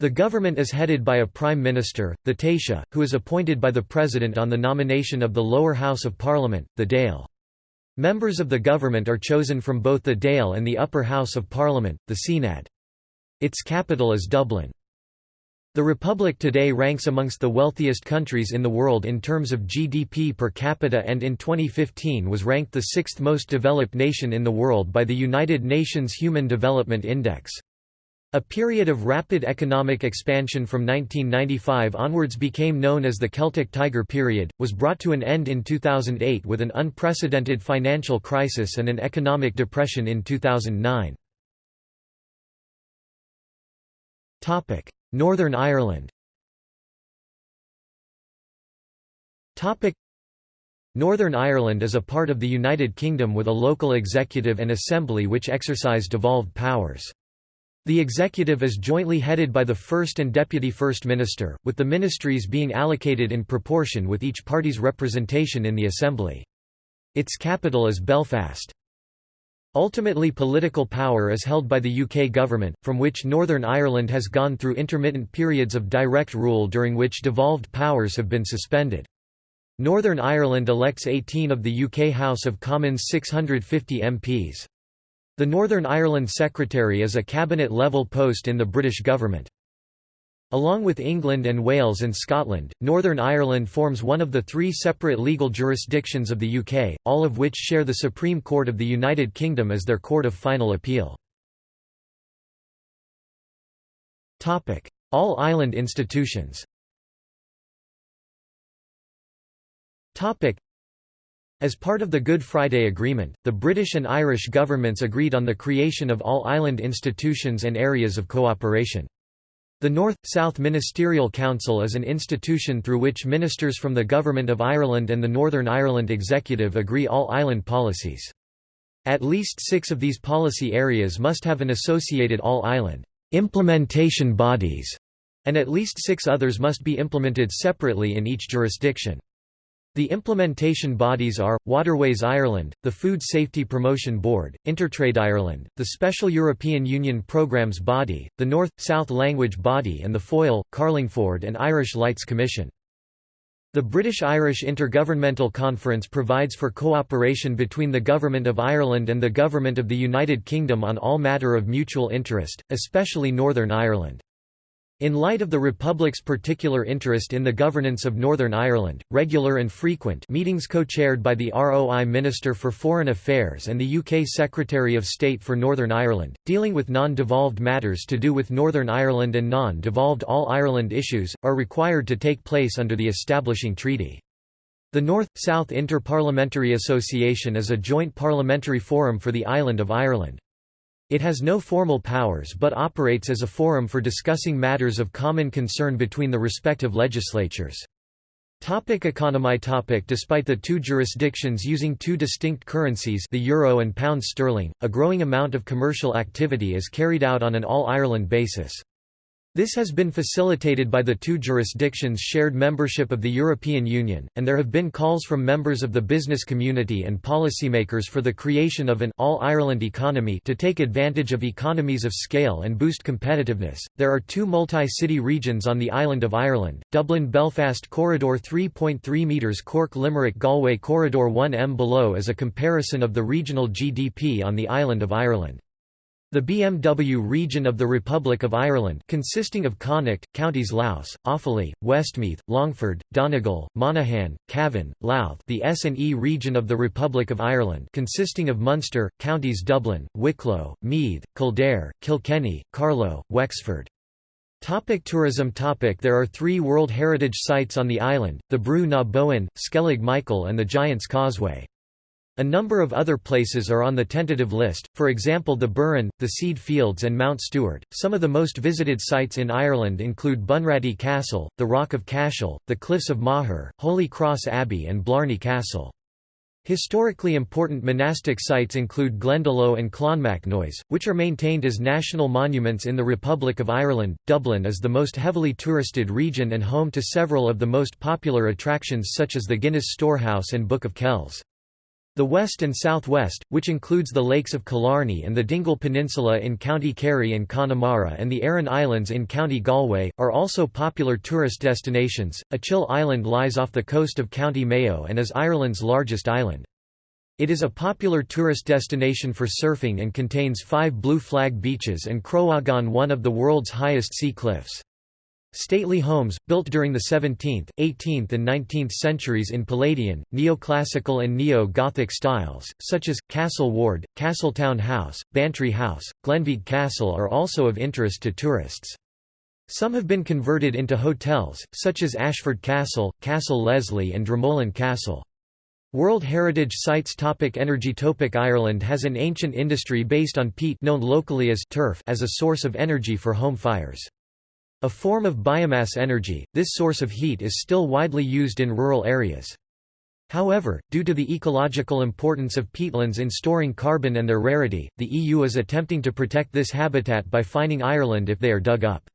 The government is headed by a prime minister, the Taoiseach, who is appointed by the president on the nomination of the lower house of parliament, the Dáil. Members of the government are chosen from both the Dáil and the upper house of parliament, the Seanad. Its capital is Dublin. The Republic today ranks amongst the wealthiest countries in the world in terms of GDP per capita and in 2015 was ranked the sixth most developed nation in the world by the United Nations Human Development Index. A period of rapid economic expansion from 1995 onwards became known as the Celtic Tiger period, was brought to an end in 2008 with an unprecedented financial crisis and an economic depression in 2009. Northern Ireland Northern Ireland is a part of the United Kingdom with a local executive and assembly which exercise devolved powers. The executive is jointly headed by the First and Deputy First Minister, with the ministries being allocated in proportion with each party's representation in the Assembly. Its capital is Belfast. Ultimately political power is held by the UK government, from which Northern Ireland has gone through intermittent periods of direct rule during which devolved powers have been suspended. Northern Ireland elects 18 of the UK House of Commons 650 MPs. The Northern Ireland Secretary is a cabinet-level post in the British government. Along with England and Wales and Scotland, Northern Ireland forms one of the three separate legal jurisdictions of the UK, all of which share the Supreme Court of the United Kingdom as their court of final appeal. All island institutions as part of the Good Friday Agreement, the British and Irish governments agreed on the creation of all island institutions and areas of cooperation. The North-South Ministerial Council is an institution through which ministers from the Government of Ireland and the Northern Ireland Executive agree all island policies. At least six of these policy areas must have an associated all-island implementation bodies, and at least six others must be implemented separately in each jurisdiction. The implementation bodies are, Waterways Ireland, the Food Safety Promotion Board, Intertrade Ireland, the Special European Union Programmes Body, the North-South Language Body and the Foyle, Carlingford and Irish Lights Commission. The British-Irish Intergovernmental Conference provides for cooperation between the Government of Ireland and the Government of the United Kingdom on all matter of mutual interest, especially Northern Ireland. In light of the Republic's particular interest in the governance of Northern Ireland, regular and frequent meetings co-chaired by the ROI Minister for Foreign Affairs and the UK Secretary of State for Northern Ireland, dealing with non-devolved matters to do with Northern Ireland and non-devolved All-Ireland issues, are required to take place under the establishing treaty. The North-South Inter-Parliamentary Association is a joint parliamentary forum for the island of Ireland. It has no formal powers but operates as a forum for discussing matters of common concern between the respective legislatures. Topic economy topic Despite the two jurisdictions using two distinct currencies the euro and pound sterling, a growing amount of commercial activity is carried out on an all-Ireland basis. This has been facilitated by the two jurisdictions' shared membership of the European Union, and there have been calls from members of the business community and policymakers for the creation of an all-Ireland economy to take advantage of economies of scale and boost competitiveness. There are two multi-city regions on the island of Ireland: Dublin-Belfast Corridor 3.3 meters, Cork-Limerick-Galway Corridor 1 m. Below is a comparison of the regional GDP on the island of Ireland. The BMW region of the Republic of Ireland consisting of Connacht, counties Louth, Offaly, Westmeath, Longford, Donegal, Monaghan, Cavan, Louth the S&E region of the Republic of Ireland consisting of Munster, counties Dublin, Wicklow, Meath, Kildare, Kilkenny, Carlow, Wexford. Topic tourism topic There are three World Heritage Sites on the island, the Brú na Bóinne, Skellig Michael and the Giant's Causeway. A number of other places are on the tentative list, for example the Burren, the Céide Fields and Mount Stewart. Some of the most visited sites in Ireland include Bunratty Castle, the Rock of Cashel, the Cliffs of Moher, Holy Cross Abbey and Blarney Castle. Historically important monastic sites include Glendalough and Clonmacnoise, which are maintained as national monuments in the Republic of Ireland. Dublin is the most heavily touristed region and home to several of the most popular attractions such as the Guinness Storehouse and Book of Kells. The west and southwest, which includes the lakes of Killarney and the Dingle Peninsula in County Kerry and Connemara and the Aran Islands in County Galway, are also popular tourist destinations. Achill Island lies off the coast of County Mayo and is Ireland's largest island. It is a popular tourist destination for surfing and contains five blue flag beaches and Croaghaun one of the world's highest sea cliffs. Stately homes, built during the 17th, 18th and 19th centuries in Palladian, neoclassical and neo-Gothic styles, such as, Castle Ward, Castletown House, Bantry House, Glenveagh Castle are also of interest to tourists. Some have been converted into hotels, such as Ashford Castle, Castle Leslie and Dromoland Castle. World Heritage Sites topic Energy topic Ireland has an ancient industry based on peat known locally as turf as a source of energy for home fires. A form of biomass energy, this source of heat is still widely used in rural areas. However, due to the ecological importance of peatlands in storing carbon and their rarity, the EU is attempting to protect this habitat by fining Ireland if they are dug up.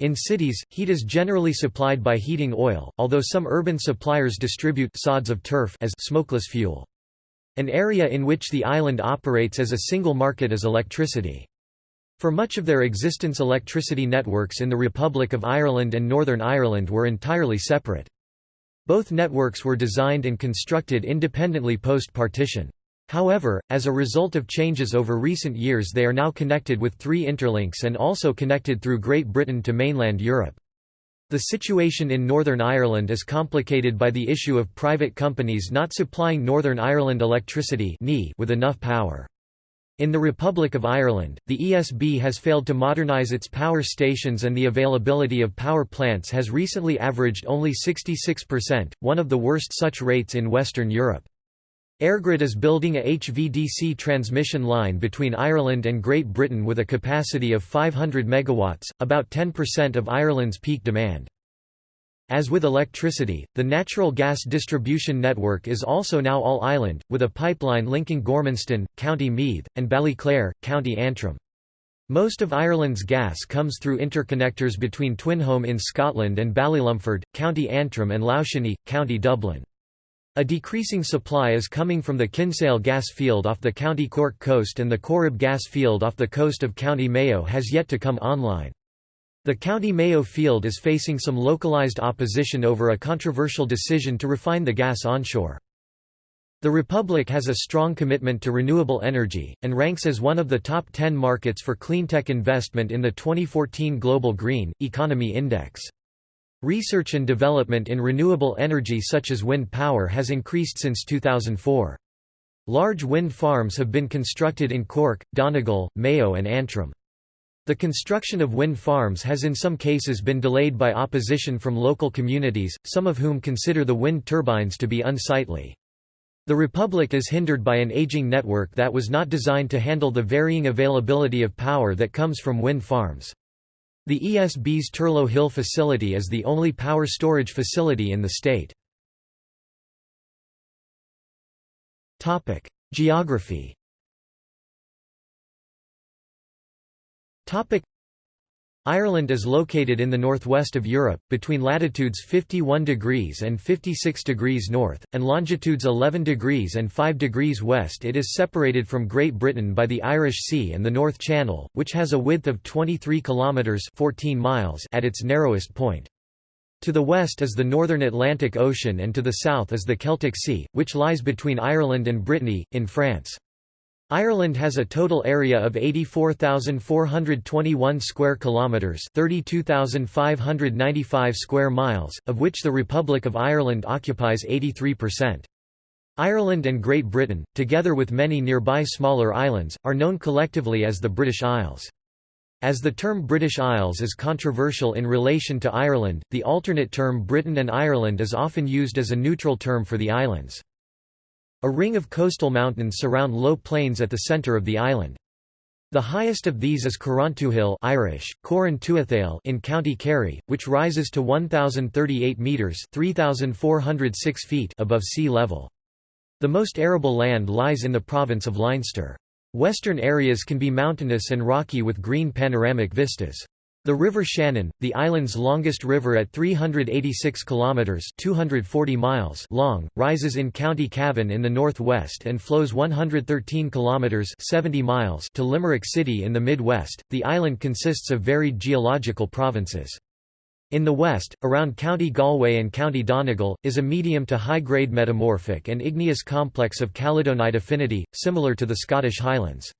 In cities, heat is generally supplied by heating oil, although some urban suppliers distribute sods of turf as smokeless fuel. An area in which the island operates as a single market is electricity. For much of their existence electricity networks in the Republic of Ireland and Northern Ireland were entirely separate. Both networks were designed and constructed independently post-partition. However, as a result of changes over recent years they are now connected with three interlinks and also connected through Great Britain to mainland Europe. The situation in Northern Ireland is complicated by the issue of private companies not supplying Northern Ireland electricity with enough power. In the Republic of Ireland, the ESB has failed to modernise its power stations and the availability of power plants has recently averaged only 66%, one of the worst such rates in Western Europe. EirGrid is building a HVDC transmission line between Ireland and Great Britain with a capacity of 500 MW, about 10% of Ireland's peak demand. As with electricity, the natural gas distribution network is also now all-island, with a pipeline linking Gormanston, County Meath, and Ballyclare, County Antrim. Most of Ireland's gas comes through interconnectors between Twynholm in Scotland and Ballylumford, County Antrim and Loughshinny, County Dublin. A decreasing supply is coming from the Kinsale gas field off the County Cork coast and the Corrib gas field off the coast of County Mayo has yet to come online. The County Mayo field is facing some localized opposition over a controversial decision to refine the gas onshore. The Republic has a strong commitment to renewable energy, and ranks as one of the top 10 markets for cleantech investment in the 2014 Global Green, Economy Index. Research and development in renewable energy such as wind power has increased since 2004. Large wind farms have been constructed in Cork, Donegal, Mayo and Antrim. The construction of wind farms has in some cases been delayed by opposition from local communities, some of whom consider the wind turbines to be unsightly. The Republic is hindered by an aging network that was not designed to handle the varying availability of power that comes from wind farms. The ESB's Turlough Hill facility is the only power storage facility in the state. Geography Ireland is located in the northwest of Europe, between latitudes 51 degrees and 56 degrees north, and longitudes 11 degrees and 5 degrees west. It is separated from Great Britain by the Irish Sea and the North Channel, which has a width of 23 kilometres 14 miles at its narrowest point. To the west is the northern Atlantic Ocean and to the south is the Celtic Sea, which lies between Ireland and Brittany, in France. Ireland has a total area of 84,421 square kilometers, 32,595 square miles, of which the Republic of Ireland occupies 83%. Ireland and Great Britain, together with many nearby smaller islands, are known collectively as the British Isles. As the term British Isles is controversial in relation to Ireland, the alternate term Britain and Ireland is often used as a neutral term for the islands. A ring of coastal mountains surround low plains at the centre of the island. The highest of these is Carrauntoohil Irish, in County Kerry, which rises to 1,038 metres 3,406 feet above sea level. The most arable land lies in the province of Leinster. Western areas can be mountainous and rocky with green panoramic vistas. The River Shannon, the island's longest river at 386 kilometers (240 miles) long, rises in County Cavan in the northwest and flows 113 kilometers (70 miles) to Limerick City in the Midwest. The island consists of varied geological provinces. In the west, around County Galway and County Donegal, is a medium to high-grade metamorphic and igneous complex of Caledonide affinity, similar to the Scottish Highlands.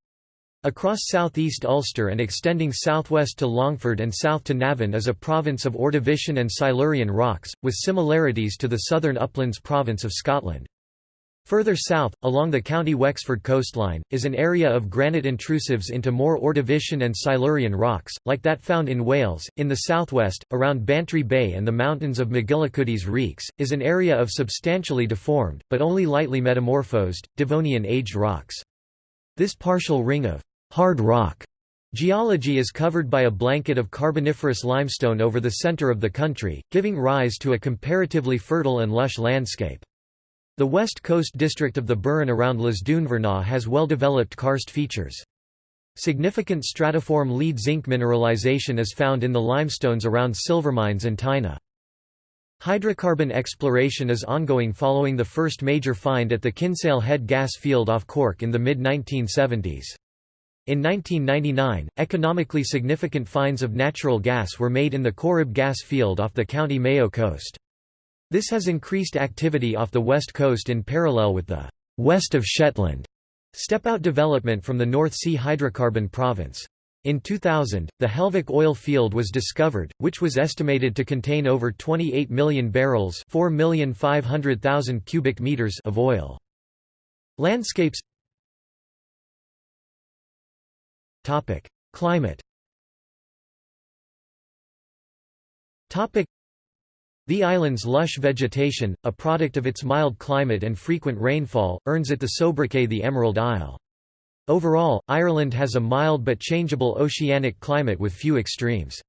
Across southeast Ulster and extending southwest to Longford and south to Navan is a province of Ordovician and Silurian rocks, with similarities to the southern uplands province of Scotland. Further south, along the County Wexford coastline, is an area of granite intrusives into more Ordovician and Silurian rocks, like that found in Wales. In the southwest, around Bantry Bay and the mountains of McGillicuddy's Reeks, is an area of substantially deformed, but only lightly metamorphosed, Devonian-aged rocks. This partial ring of hard rock geology is covered by a blanket of Carboniferous limestone over the center of the country, giving rise to a comparatively fertile and lush landscape. The west coast district of the Burren around Lisdoonvarna has well-developed karst features. Significant stratiform lead zinc mineralization is found in the limestones around Silvermines and Tynagh. Hydrocarbon exploration is ongoing following the first major find at the Kinsale Head gas field off Cork in the mid-1970s. In 1999, economically significant finds of natural gas were made in the Corrib gas field off the County Mayo coast. This has increased activity off the west coast in parallel with the «west of Shetland» step-out development from the North Sea hydrocarbon province. In 2000, the Helvick oil field was discovered, which was estimated to contain over 28 million barrels cubic meters of oil. Landscapes Topic: Climate. Topic: The island's lush vegetation, a product of its mild climate and frequent rainfall, earns it the sobriquet the Emerald Isle. Overall, Ireland has a mild but changeable oceanic climate with few extremes.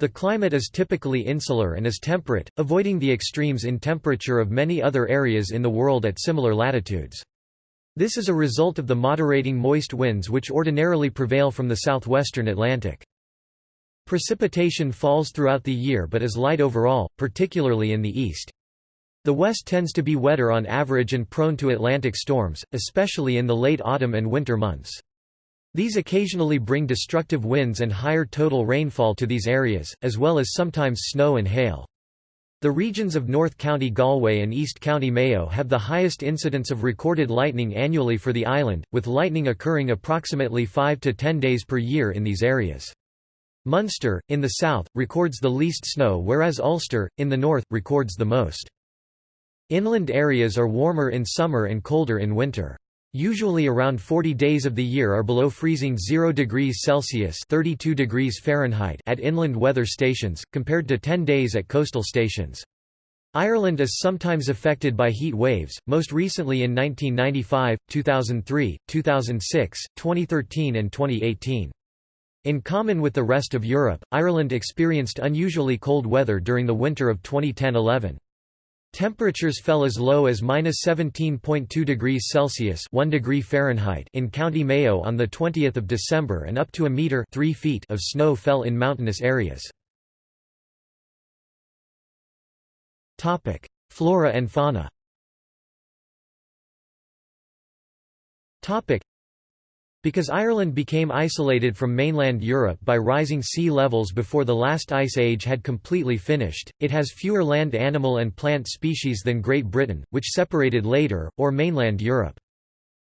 The climate is typically insular and is temperate, avoiding the extremes in temperature of many other areas in the world at similar latitudes. This is a result of the moderating moist winds which ordinarily prevail from the southwestern Atlantic. Precipitation falls throughout the year but is light overall, particularly in the east. The west tends to be wetter on average and prone to Atlantic storms, especially in the late autumn and winter months. These occasionally bring destructive winds and higher total rainfall to these areas, as well as sometimes snow and hail. The regions of North County Galway and East County Mayo have the highest incidence of recorded lightning annually for the island, with lightning occurring approximately 5 to 10 days per year in these areas. Munster, in the south, records the least snow whereas Ulster, in the north, records the most. Inland areas are warmer in summer and colder in winter. Usually around 40 days of the year are below freezing 0 degrees Celsius 32 degrees Fahrenheit at inland weather stations, compared to 10 days at coastal stations. Ireland is sometimes affected by heat waves, most recently in 1995, 2003, 2006, 2013 and 2018. In common with the rest of Europe, Ireland experienced unusually cold weather during the winter of 2010–11. Temperatures fell as low as -17.2 degrees Celsius (1 degree Fahrenheit) in County Mayo on the 20th of December and up to a meter 3 feet of snow fell in mountainous areas. Flora and fauna. Because Ireland became isolated from mainland Europe by rising sea levels before the last ice age had completely finished, it has fewer land animal and plant species than Great Britain, which separated later, or mainland Europe.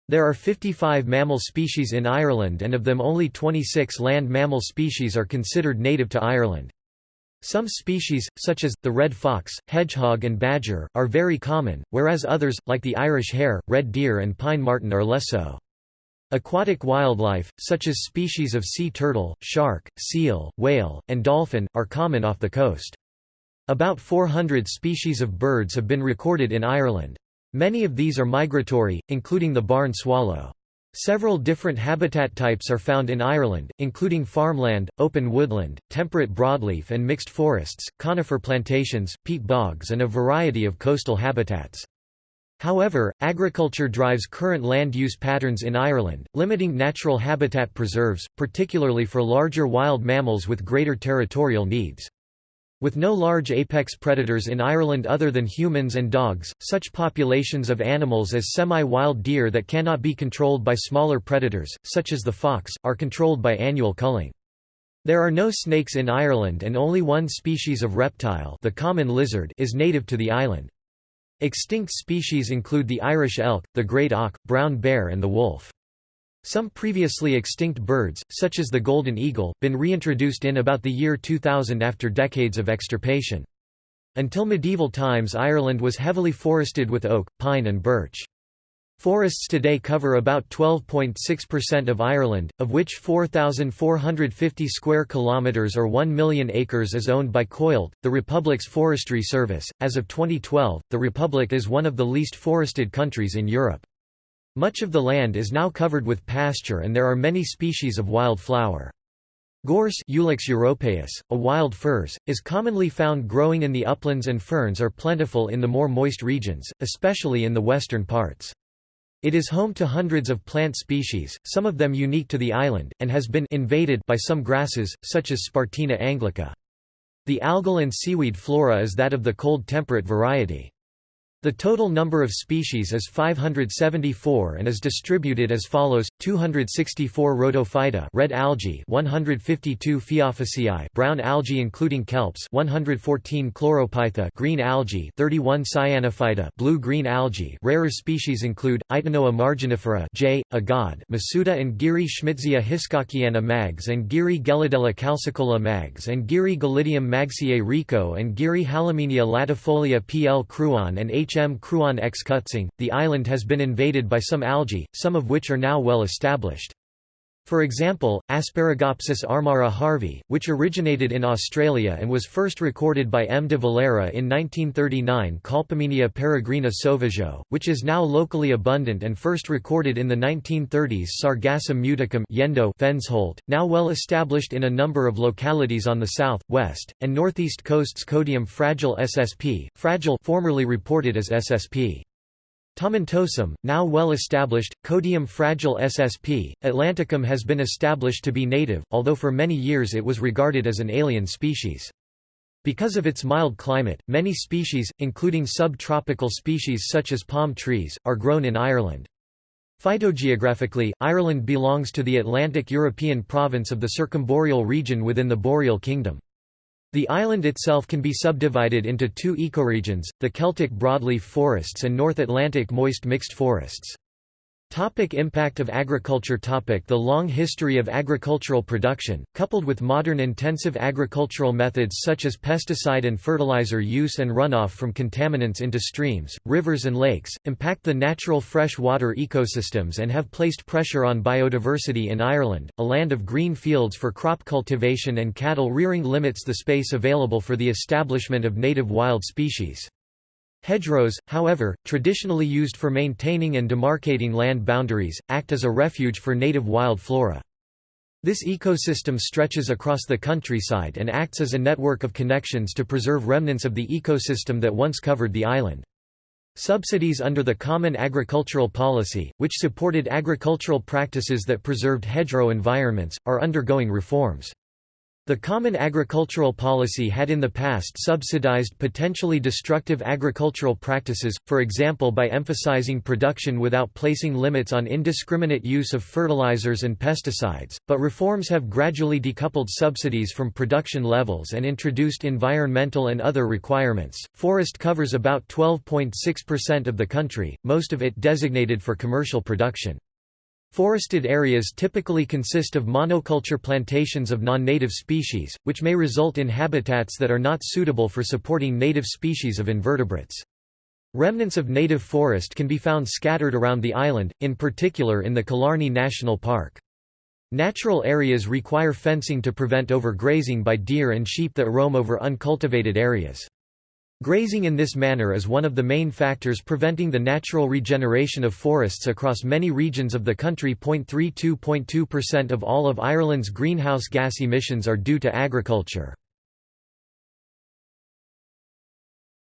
There are 55 mammal species in Ireland and of them only 26 land mammal species are considered native to Ireland. Some species, such as, the red fox, hedgehog and badger, are very common, whereas others, like the Irish hare, red deer and pine marten are less so. Aquatic wildlife, such as species of sea turtle, shark, seal, whale, and dolphin, are common off the coast. About 400 species of birds have been recorded in Ireland. Many of these are migratory, including the barn swallow. Several different habitat types are found in Ireland, including farmland, open woodland, temperate broadleaf and mixed forests, conifer plantations, peat bogs and a variety of coastal habitats. However, agriculture drives current land use patterns in Ireland, limiting natural habitat preserves, particularly for larger wild mammals with greater territorial needs. With no large apex predators in Ireland other than humans and dogs, such populations of animals as semi-wild deer that cannot be controlled by smaller predators, such as the fox, are controlled by annual culling. There are no snakes in Ireland and only one species of reptile the common lizard is native to the island. Extinct species include the Irish elk, the great auk, brown bear and the wolf. Some previously extinct birds, such as the golden eagle, been reintroduced in about the year 2000 after decades of extirpation. Until medieval times Ireland was heavily forested with oak, pine and birch. Forests today cover about 12.6% of Ireland, of which 4,450 square kilometres or 1 million acres is owned by Coillte, the Republic's forestry service. As of 2012, the Republic is one of the least forested countries in Europe. Much of the land is now covered with pasture and there are many species of wild flower. Gorse Ulex europaeus, a wild furze, is commonly found growing in the uplands and ferns are plentiful in the more moist regions, especially in the western parts. It is home to hundreds of plant species, some of them unique to the island, and has been invaded by some grasses, such as Spartina anglica. The algal and seaweed flora is that of the cold temperate variety. The total number of species is 574 and is distributed as follows: 264 rhodophyta, red algae, 152 Phaeophyceae, brown algae including kelps, 114 chlorophyta, green algae, 31 cyanophyta, blue-green algae. Rarer species include Itonoa marginifera, J. agave, Masuda and Guiry Schmitzia hiscockiana Maggs and Guiry Gelidiella calcicola Maggs and Guiry gelidium maggsiae rico and Guiry Halymenia latifolia pl Crouan and H. H. M. Crouan ex Kutzing, the island has been invaded by some algae, some of which are now well established. For example, Asparagopsis armata harvey, which originated in Australia and was first recorded by M. de Valera in 1939 Colpomenia peregrina sauvageau, which is now locally abundant and first recorded in the 1930s Sargassum muticum Yendo Fensholt, now well established in a number of localities on the south, west, and northeast coasts Codium fragile SSP, fragile formerly reported as SSP. Tomentosum, now well established, Codium fragile ssp. Atlanticum has been established to be native, although for many years it was regarded as an alien species. Because of its mild climate, many species, including subtropical species such as palm trees, are grown in Ireland. Phytogeographically, Ireland belongs to the Atlantic European province of the Circumboreal region within the Boreal Kingdom. The island itself can be subdivided into two ecoregions, the Celtic broadleaf forests and North Atlantic moist mixed forests. Topic impact of agriculture topic The long history of agricultural production, coupled with modern intensive agricultural methods such as pesticide and fertilizer use and runoff from contaminants into streams, rivers and lakes, impact the natural freshwater ecosystems and have placed pressure on biodiversity in Ireland. A land of green fields for crop cultivation and cattle rearing limits the space available for the establishment of native wild species. Hedgerows, however, traditionally used for maintaining and demarcating land boundaries, act as a refuge for native wild flora. This ecosystem stretches across the countryside and acts as a network of connections to preserve remnants of the ecosystem that once covered the island. Subsidies under the Common Agricultural Policy, which supported agricultural practices that preserved hedgerow environments, are undergoing reforms. The Common Agricultural Policy had in the past subsidized potentially destructive agricultural practices, for example by emphasizing production without placing limits on indiscriminate use of fertilizers and pesticides, but reforms have gradually decoupled subsidies from production levels and introduced environmental and other requirements. Forest covers about 12.6% of the country, most of it designated for commercial production. Forested areas typically consist of monoculture plantations of non-native species, which may result in habitats that are not suitable for supporting native species of invertebrates. Remnants of native forest can be found scattered around the island, in particular in the Killarney National Park. Natural areas require fencing to prevent overgrazing by deer and sheep that roam over uncultivated areas. Grazing in this manner is one of the main factors preventing the natural regeneration of forests across many regions of the country. 32.2% of all of Ireland's greenhouse gas emissions are due to agriculture.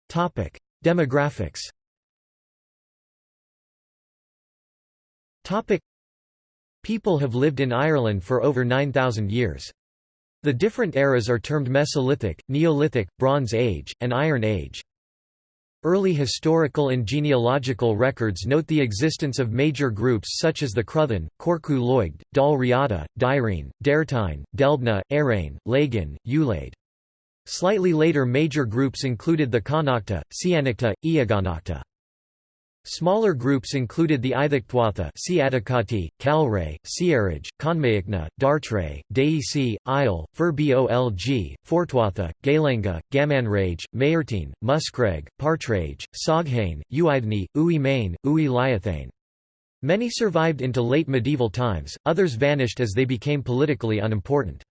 Topic: Demographics. Topic: People have lived in Ireland for over 9000 years. The different eras are termed Mesolithic, Neolithic, Bronze Age, and Iron Age. Early historical and genealogical records note the existence of major groups such as the Cruthin, Corcú Loig, Dal Riata, Dairine, Dairtine, Delbna, Arain, Laigin, Ulaid. Slightly later major groups included the Connachta, Ciannachta, Eóganachta. Smaller groups included the Ithactuatha Siatakati, Calray, Ciarraige, Conmaicne, Dartre, Déisi, Isle, Fir Bolg, Fortuatha, Gailenga, Gamanraige, Mairtine, Múscraige, Partraige, Soghain, Uithne, Uí Main, Uí Liatháin. Many survived into late medieval times, others vanished as they became politically unimportant.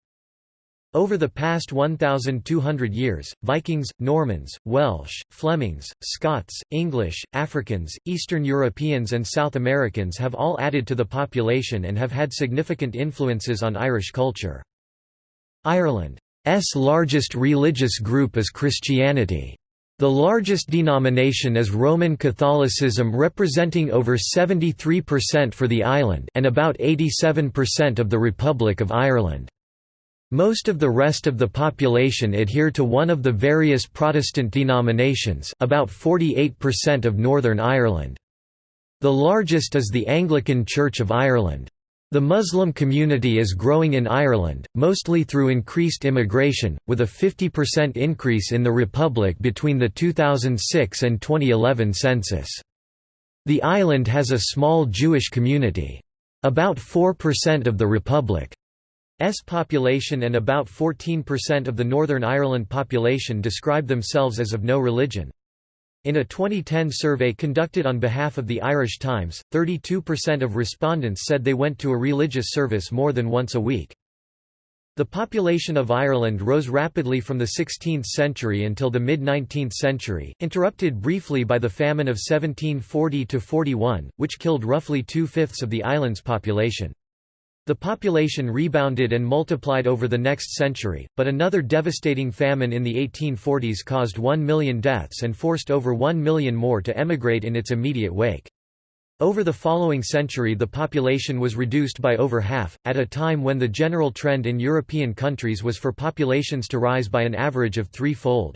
Over the past 1,200 years, Vikings, Normans, Welsh, Flemings, Scots, English, Africans, Eastern Europeans and South Americans have all added to the population and have had significant influences on Irish culture. Ireland's largest religious group is Christianity. The largest denomination is Roman Catholicism representing over 73% for the island and about 87% of the Republic of Ireland. Most of the rest of the population adhere to one of the various Protestant denominations about 48% of Northern Ireland. The largest is the Anglican Church of Ireland. The Muslim community is growing in Ireland, mostly through increased immigration, with a 50% increase in the Republic between the 2006 and 2011 census. The island has a small Jewish community. About 4% of the Republic S population and about 14% of the Northern Ireland population describe themselves as of no religion. In a 2010 survey conducted on behalf of the Irish Times, 32% of respondents said they went to a religious service more than once a week. The population of Ireland rose rapidly from the 16th century until the mid-19th century, interrupted briefly by the famine of 1740–41, which killed roughly two-fifths of the island's population. The population rebounded and multiplied over the next century, but another devastating famine in the 1840s caused 1 million deaths and forced over 1 million more to emigrate in its immediate wake. Over the following century the population was reduced by over half, at a time when the general trend in European countries was for populations to rise by an average of threefold.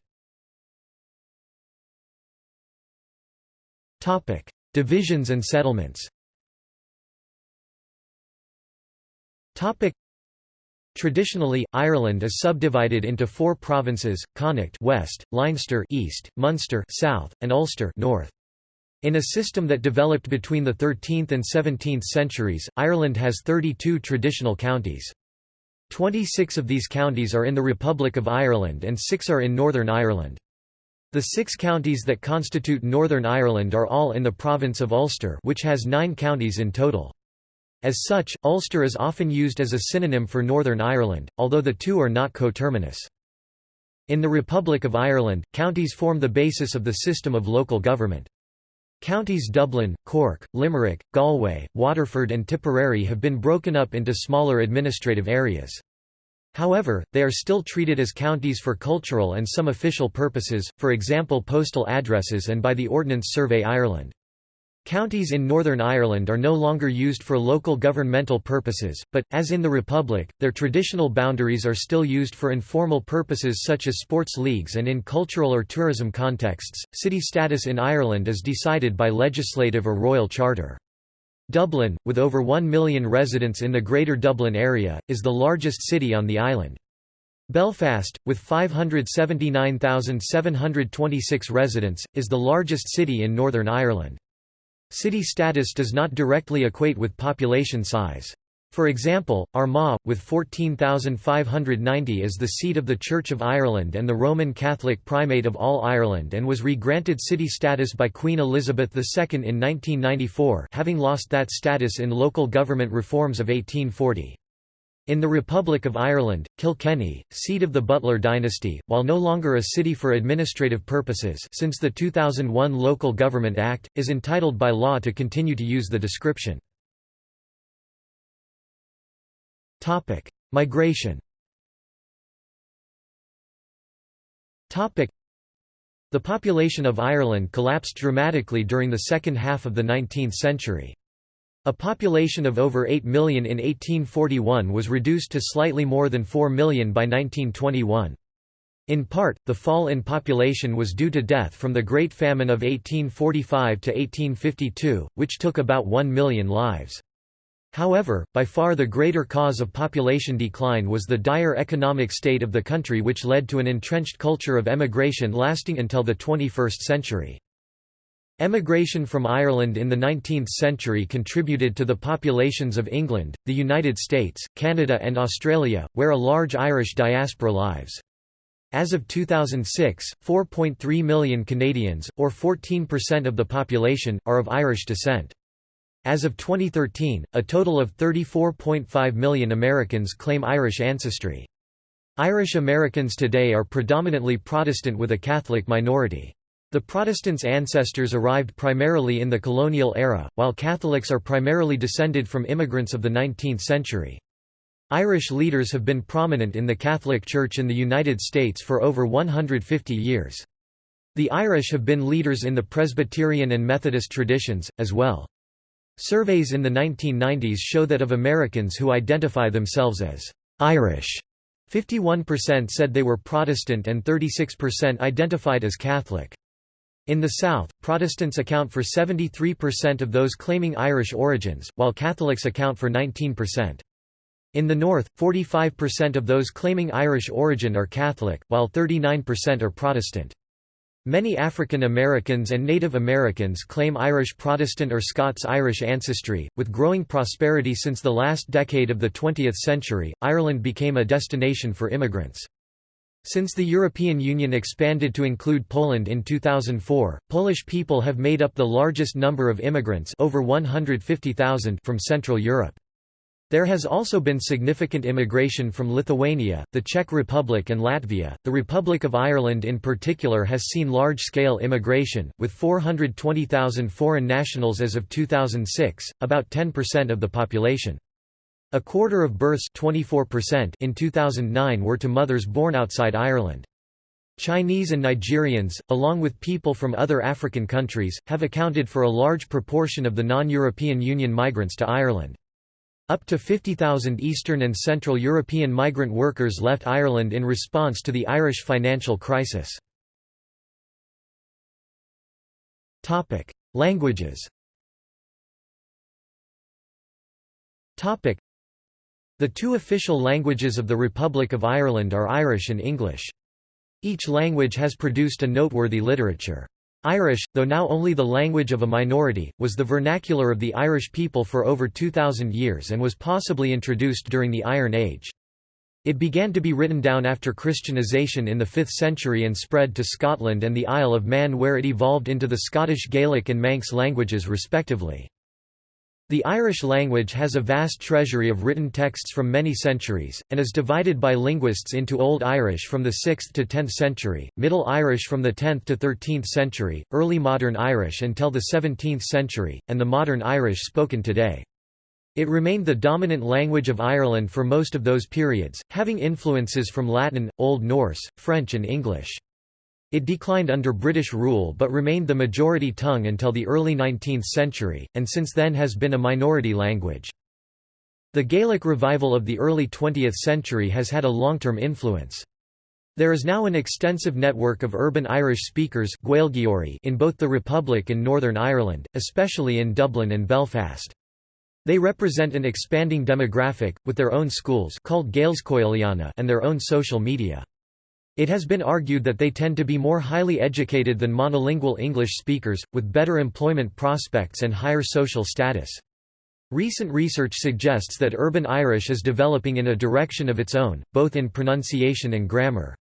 Divisions and settlements Topic. Traditionally, Ireland is subdivided into four provinces: Connacht (west), Leinster (east), Munster (south), and Ulster (north). In a system that developed between the 13th and 17th centuries, Ireland has 32 traditional counties. 26 of these counties are in the Republic of Ireland and six are in Northern Ireland. The six counties that constitute Northern Ireland are all in the province of Ulster which has nine counties in total. As such, Ulster is often used as a synonym for Northern Ireland, although the two are not coterminous. In the Republic of Ireland, counties form the basis of the system of local government. Counties Dublin, Cork, Limerick, Galway, Waterford and Tipperary have been broken up into smaller administrative areas. However, they are still treated as counties for cultural and some official purposes, for example postal addresses and by the Ordnance Survey Ireland. Counties in Northern Ireland are no longer used for local governmental purposes, but, as in the Republic, their traditional boundaries are still used for informal purposes such as sports leagues and in cultural or tourism contexts. City status in Ireland is decided by legislative or royal charter. Dublin, with over 1 million residents in the Greater Dublin area, is the largest city on the island. Belfast, with 579,726 residents, is the largest city in Northern Ireland. City status does not directly equate with population size. For example, Armagh, with 14,590 is the seat of the Church of Ireland and the Roman Catholic Primate of all Ireland and was re-granted city status by Queen Elizabeth II in 1994 having lost that status in local government reforms of 1840. In the Republic of Ireland, Kilkenny, seat of the Butler dynasty, while no longer a city for administrative purposes since the 2001 Local Government Act, is entitled by law to continue to use the description. Migration The population of Ireland collapsed dramatically during the second half of the 19th century. A population of over 8 million in 1841 was reduced to slightly more than 4 million by 1921. In part, the fall in population was due to death from the Great Famine of 1845 to 1852, which took about 1 million lives. However, by far the greater cause of population decline was the dire economic state of the country which led to an entrenched culture of emigration lasting until the 21st century. Emigration from Ireland in the 19th century contributed to the populations of England, the United States, Canada and Australia, where a large Irish diaspora lives. As of 2006, 4.3 million Canadians, or 14% of the population, are of Irish descent. As of 2013, a total of 34.5 million Americans claim Irish ancestry. Irish Americans today are predominantly Protestant with a Catholic minority. The Protestants' ancestors arrived primarily in the colonial era, while Catholics are primarily descended from immigrants of the 19th century. Irish leaders have been prominent in the Catholic Church in the United States for over 150 years. The Irish have been leaders in the Presbyterian and Methodist traditions, as well. Surveys in the 1990s show that of Americans who identify themselves as Irish, 51% said they were Protestant and 36% identified as Catholic. In the South, Protestants account for 73% of those claiming Irish origins, while Catholics account for 19%. In the North, 45% of those claiming Irish origin are Catholic, while 39% are Protestant. Many African Americans and Native Americans claim Irish Protestant or Scots-Irish ancestry. With growing prosperity since the last decade of the 20th century, Ireland became a destination for immigrants. Since the European Union expanded to include Poland in 2004, Polish people have made up the largest number of immigrants over 150,000 from Central Europe. There has also been significant immigration from Lithuania, the Czech Republic and Latvia. The Republic of Ireland in particular has seen large-scale immigration, with 420,000 foreign nationals as of 2006, about 10% of the population. A quarter of births 24% in 2009 were to mothers born outside Ireland. Chinese and Nigerians, along with people from other African countries, have accounted for a large proportion of the non-European Union migrants to Ireland. Up to 50,000 Eastern and Central European migrant workers left Ireland in response to the Irish financial crisis. Languages the two official languages of the Republic of Ireland are Irish and English. Each language has produced a noteworthy literature. Irish, though now only the language of a minority, was the vernacular of the Irish people for over 2,000 years and was possibly introduced during the Iron Age. It began to be written down after Christianization in the 5th century and spread to Scotland and the Isle of Man where it evolved into the Scottish Gaelic and Manx languages respectively. The Irish language has a vast treasury of written texts from many centuries, and is divided by linguists into Old Irish from the 6th to 10th century, Middle Irish from the 10th to 13th century, Early Modern Irish until the 17th century, and the Modern Irish spoken today. It remained the dominant language of Ireland for most of those periods, having influences from Latin, Old Norse, French and English. It declined under British rule but remained the majority tongue until the early 19th century, and since then has been a minority language. The Gaelic revival of the early 20th century has had a long-term influence. There is now an extensive network of urban Irish speakers in both the Republic and Northern Ireland, especially in Dublin and Belfast. They represent an expanding demographic, with their own schools called and their own social media. It has been argued that they tend to be more highly educated than monolingual English speakers, with better employment prospects and higher social status. Recent research suggests that urban Irish is developing in a direction of its own, both in pronunciation and grammar.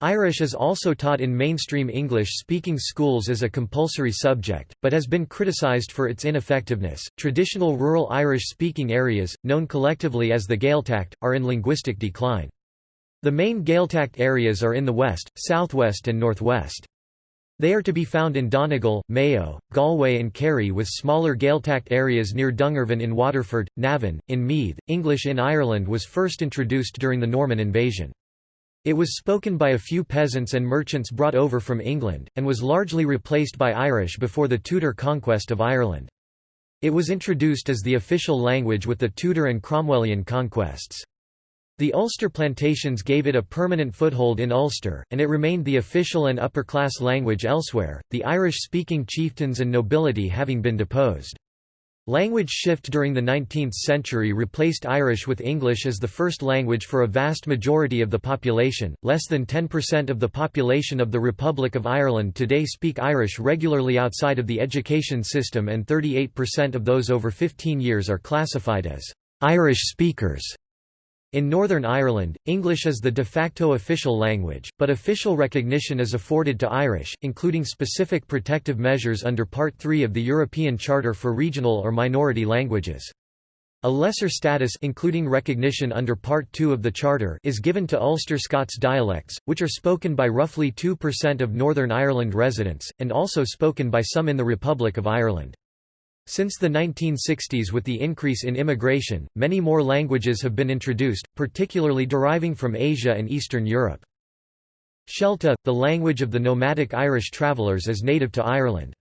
Irish is also taught in mainstream English-speaking schools as a compulsory subject, but has been criticized for its ineffectiveness. Traditional rural Irish-speaking areas, known collectively as the Gaeltacht, are in linguistic decline. The main Gaeltacht areas are in the west, southwest and northwest. They are to be found in Donegal, Mayo, Galway and Kerry with smaller Gaeltacht areas near Dungarvan in Waterford, Navan, in Meath. English in Ireland was first introduced during the Norman invasion. It was spoken by a few peasants and merchants brought over from England, and was largely replaced by Irish before the Tudor conquest of Ireland. It was introduced as the official language with the Tudor and Cromwellian conquests. The Ulster plantations gave it a permanent foothold in Ulster, and it remained the official and upper-class language elsewhere, the Irish-speaking chieftains and nobility having been deposed. Language shift during the 19th century replaced Irish with English as the first language for a vast majority of the population. Less than 10% of the population of the Republic of Ireland today speak Irish regularly outside of the education system, and 38% of those over 15 years are classified as Irish speakers. In Northern Ireland, English is the de facto official language, but official recognition is afforded to Irish, including specific protective measures under Part 3 of the European Charter for Regional or Minority Languages. A lesser status including recognition under Part 2 of the Charter is given to Ulster Scots dialects, which are spoken by roughly 2% of Northern Ireland residents, and also spoken by some in the Republic of Ireland. Since the 1960s with the increase in immigration, many more languages have been introduced, particularly deriving from Asia and Eastern Europe. Shelta, the language of the nomadic Irish travellers is native to Ireland.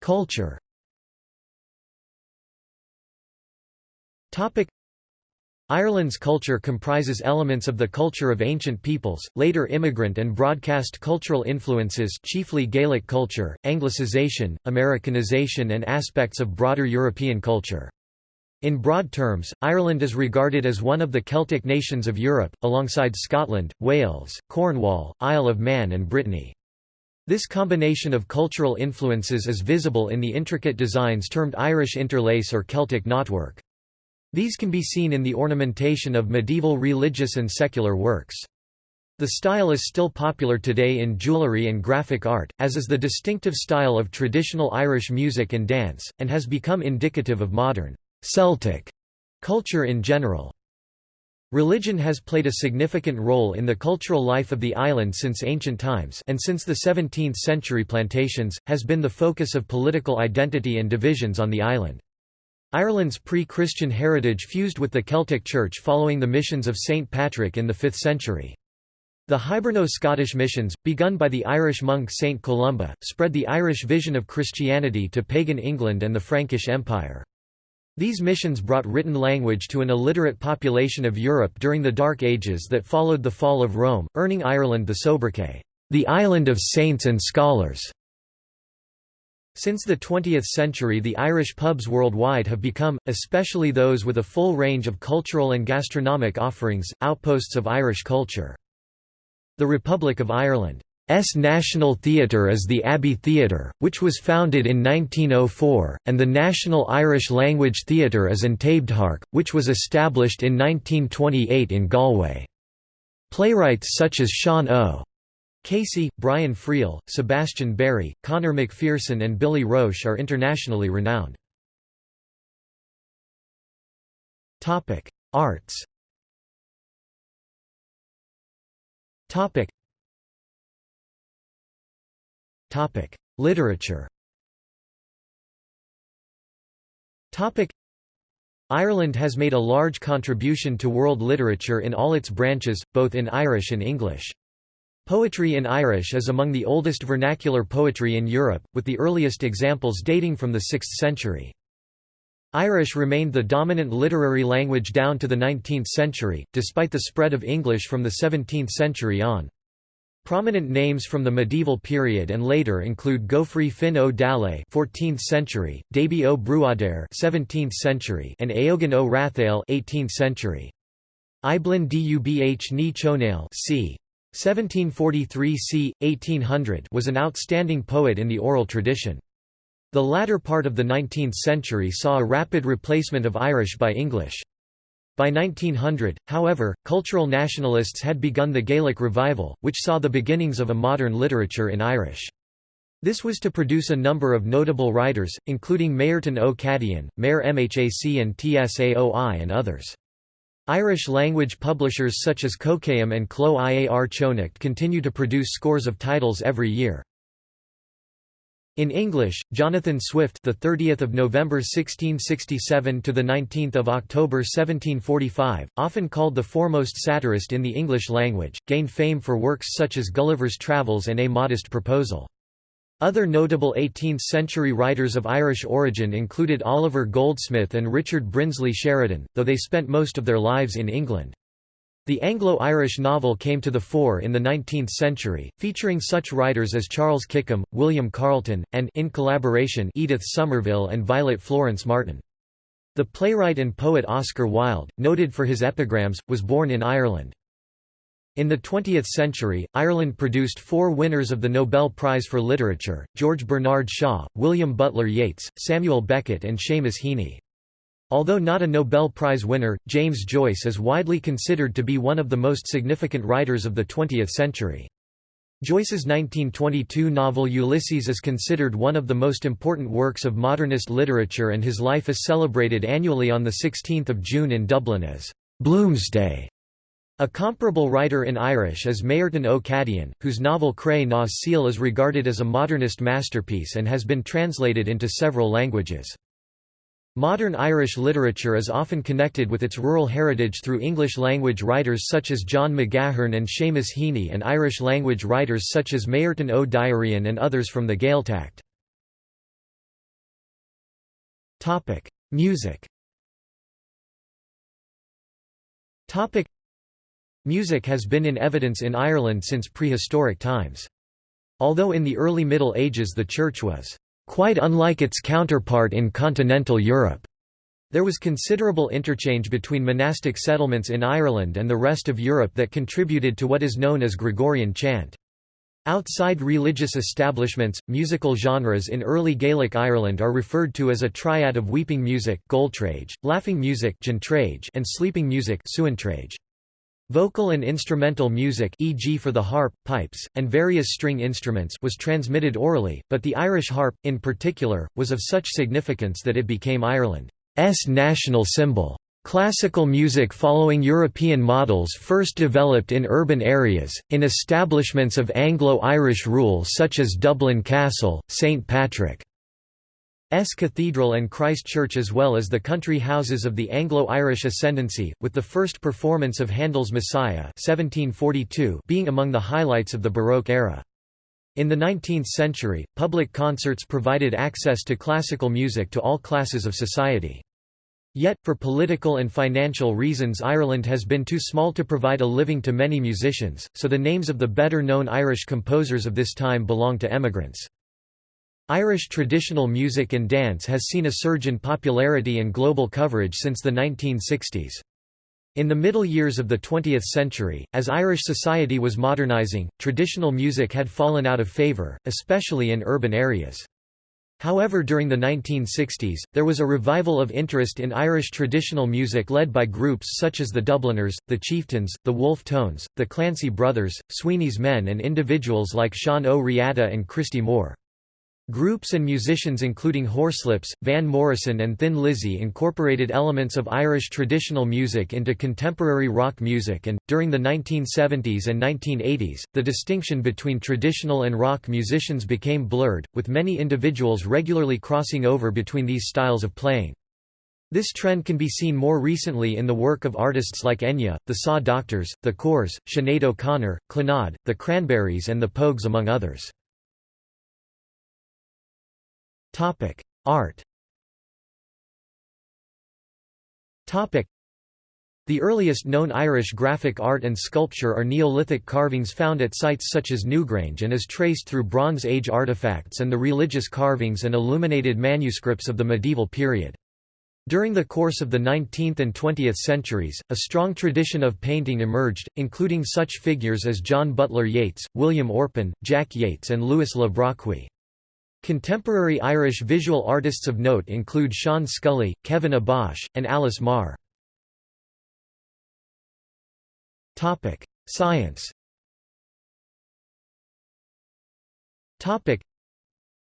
Culture Ireland's culture comprises elements of the culture of ancient peoples, later immigrant and broadcast cultural influences chiefly Gaelic culture, Anglicization, Americanization and aspects of broader European culture. In broad terms, Ireland is regarded as one of the Celtic nations of Europe, alongside Scotland, Wales, Cornwall, Isle of Man and Brittany. This combination of cultural influences is visible in the intricate designs termed Irish interlace or Celtic knotwork. These can be seen in the ornamentation of medieval religious and secular works. The style is still popular today in jewellery and graphic art, as is the distinctive style of traditional Irish music and dance, and has become indicative of modern Celtic culture in general. Religion has played a significant role in the cultural life of the island since ancient times and since the 17th century plantations, has been the focus of political identity and divisions on the island. Ireland's pre-Christian heritage fused with the Celtic Church following the missions of St. Patrick in the 5th century. The Hiberno-Scottish missions, begun by the Irish monk St. Columba, spread the Irish vision of Christianity to pagan England and the Frankish Empire. These missions brought written language to an illiterate population of Europe during the Dark Ages that followed the fall of Rome, earning Ireland the sobriquet, the island of saints and scholars. Since the 20th century the Irish pubs worldwide have become, especially those with a full range of cultural and gastronomic offerings, outposts of Irish culture. The Republic of Ireland's National Theatre is the Abbey Theatre, which was founded in 1904, and the National Irish Language Theatre is An Taibhdhearc, which was established in 1928 in Galway. Playwrights such as Sean O. Casey, Brian Friel, Sebastian Barry, Conor McPherson and Billy Roche are internationally renowned. Arts Literature Ireland has made a large contribution to world literature in all its branches, both in Irish and English. Poetry in Irish is among the oldest vernacular poetry in Europe, with the earliest examples dating from the 6th century. Irish remained the dominant literary language down to the 19th century, despite the spread of English from the 17th century on. Prominent names from the medieval period and later include Gofraidh Fionn Ó Dálaigh (14th century), Dáibhí Bruadair (17th century), and Eogan Rathail (18th century). Eibhlín Dubh Ní Chonaill c. 1743 c. 1800 was an outstanding poet in the oral tradition. The latter part of the 19th century saw a rapid replacement of Irish by English. By 1900, however, cultural nationalists had begun the Gaelic revival, which saw the beginnings of a modern literature in Irish. This was to produce a number of notable writers, including Máirtín Ó Cadhain, Máire Mhac an tSaoi and others. Irish-language publishers such as Coiscéim and Cló Iar-Chonnacht continue to produce scores of titles every year. In English, Jonathan Swift, the 30th of November 1667 to the 19th of October 1745, often called the foremost satirist in the English language, gained fame for works such as Gulliver's Travels and A Modest Proposal. Other notable 18th-century writers of Irish origin included Oliver Goldsmith and Richard Brinsley Sheridan, though they spent most of their lives in England. The Anglo-Irish novel came to the fore in the 19th century, featuring such writers as Charles Kickham, William Carleton, and in collaboration Edith Somerville and Violet Florence Martin. The playwright and poet Oscar Wilde, noted for his epigrams, was born in Ireland. In the 20th century, Ireland produced four winners of the Nobel Prize for Literature, George Bernard Shaw, William Butler Yeats, Samuel Beckett and Seamus Heaney. Although not a Nobel Prize winner, James Joyce is widely considered to be one of the most significant writers of the 20th century. Joyce's 1922 novel Ulysses is considered one of the most important works of modernist literature and his life is celebrated annually on 16 June in Dublin as Bloomsday. A comparable writer in Irish is Máirtín Ó Cadhain, whose novel Cré na Cille is regarded as a modernist masterpiece and has been translated into several languages. Modern Irish literature is often connected with its rural heritage through English-language writers such as John McGahern and Seamus Heaney and Irish-language writers such as Máirtín Ó Direáin and others from the Gaeltacht. Music Music has been in evidence in Ireland since prehistoric times. Although in the early Middle Ages the Church was quite unlike its counterpart in continental Europe. There was considerable interchange between monastic settlements in Ireland and the rest of Europe that contributed to what is known as Gregorian chant. Outside religious establishments, musical genres in early Gaelic Ireland are referred to as a triad of weeping music laughing music and sleeping music Vocal and instrumental music e.g. for the harp, pipes, and various string instruments was transmitted orally, but the Irish harp, in particular, was of such significance that it became Ireland's national symbol. Classical music following European models first developed in urban areas, in establishments of Anglo-Irish rule such as Dublin Castle, St Patrick. S Cathedral and Christ Church as well as the country houses of the Anglo-Irish ascendancy, with the first performance of Handel's Messiah 1742 being among the highlights of the Baroque era. In the 19th century, public concerts provided access to classical music to all classes of society. Yet, for political and financial reasons Ireland has been too small to provide a living to many musicians, so the names of the better-known Irish composers of this time belong to emigrants. Irish traditional music and dance has seen a surge in popularity and global coverage since the 1960s. In the middle years of the 20th century, as Irish society was modernising, traditional music had fallen out of favour, especially in urban areas. However during the 1960s, there was a revival of interest in Irish traditional music led by groups such as the Dubliners, the Chieftains, the Wolfe Tones, the Clancy Brothers, Sweeney's Men and individuals like Sean O. Riada and Christy Moore. Groups and musicians including Horslips, Van Morrison and Thin Lizzy incorporated elements of Irish traditional music into contemporary rock music and, during the 1970s and 1980s, the distinction between traditional and rock musicians became blurred, with many individuals regularly crossing over between these styles of playing. This trend can be seen more recently in the work of artists like Enya, the Saw Doctors, the Corrs, Sinead O'Connor, Clannad, the Cranberries and the Pogues among others. Topic: Art. Topic: The earliest known Irish graphic art and sculpture are Neolithic carvings found at sites such as Newgrange and is traced through Bronze Age artifacts and the religious carvings and illuminated manuscripts of the medieval period. During the course of the 19th and 20th centuries, a strong tradition of painting emerged, including such figures as John Butler Yeats, William Orpen, Jack Yeats and Louis Le Brocquy. Contemporary Irish visual artists of note include Sean Scully, Kevin Abosch, and Alice Maher. Science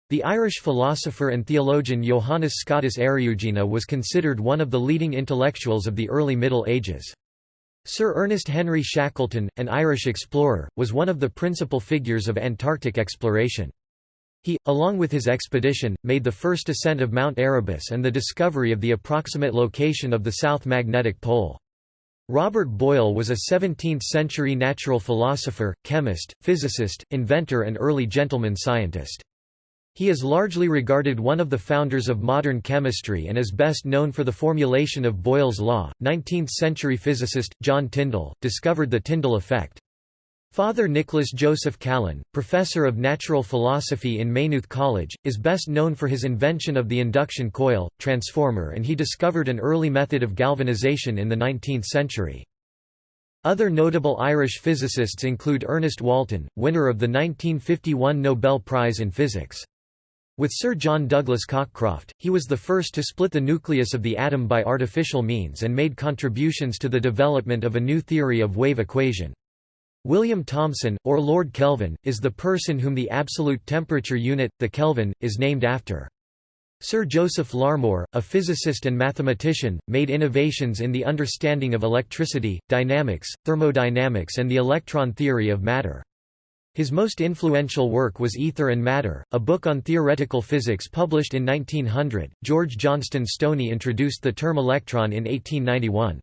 the Irish philosopher and theologian Johannes Scotus Eriugena was considered one of the leading intellectuals of the early Middle Ages. Sir Ernest Henry Shackleton, an Irish explorer, was one of the principal figures of Antarctic exploration. He, along with his expedition, made the first ascent of Mount Erebus and the discovery of the approximate location of the South Magnetic Pole. Robert Boyle was a 17th-century natural philosopher, chemist, physicist, inventor and early gentleman scientist. He is largely regarded one of the founders of modern chemistry and is best known for the formulation of Boyle's law. 19th-century physicist, John Tyndall, discovered the Tyndall effect. Father Nicholas Joseph Callan, professor of natural philosophy in Maynooth College, is best known for his invention of the induction coil, transformer and he discovered an early method of galvanization in the 19th century. Other notable Irish physicists include Ernest Walton, winner of the 1951 Nobel Prize in Physics. With Sir John Douglas Cockcroft, he was the first to split the nucleus of the atom by artificial means and made contributions to the development of a new theory of wave equation. William Thomson, or Lord Kelvin, is the person whom the absolute temperature unit, the Kelvin, is named after. Sir Joseph Larmor, a physicist and mathematician, made innovations in the understanding of electricity, dynamics, thermodynamics and the electron theory of matter. His most influential work was Ether and Matter, a book on theoretical physics published in 1900. George Johnston Stoney introduced the term electron in 1891.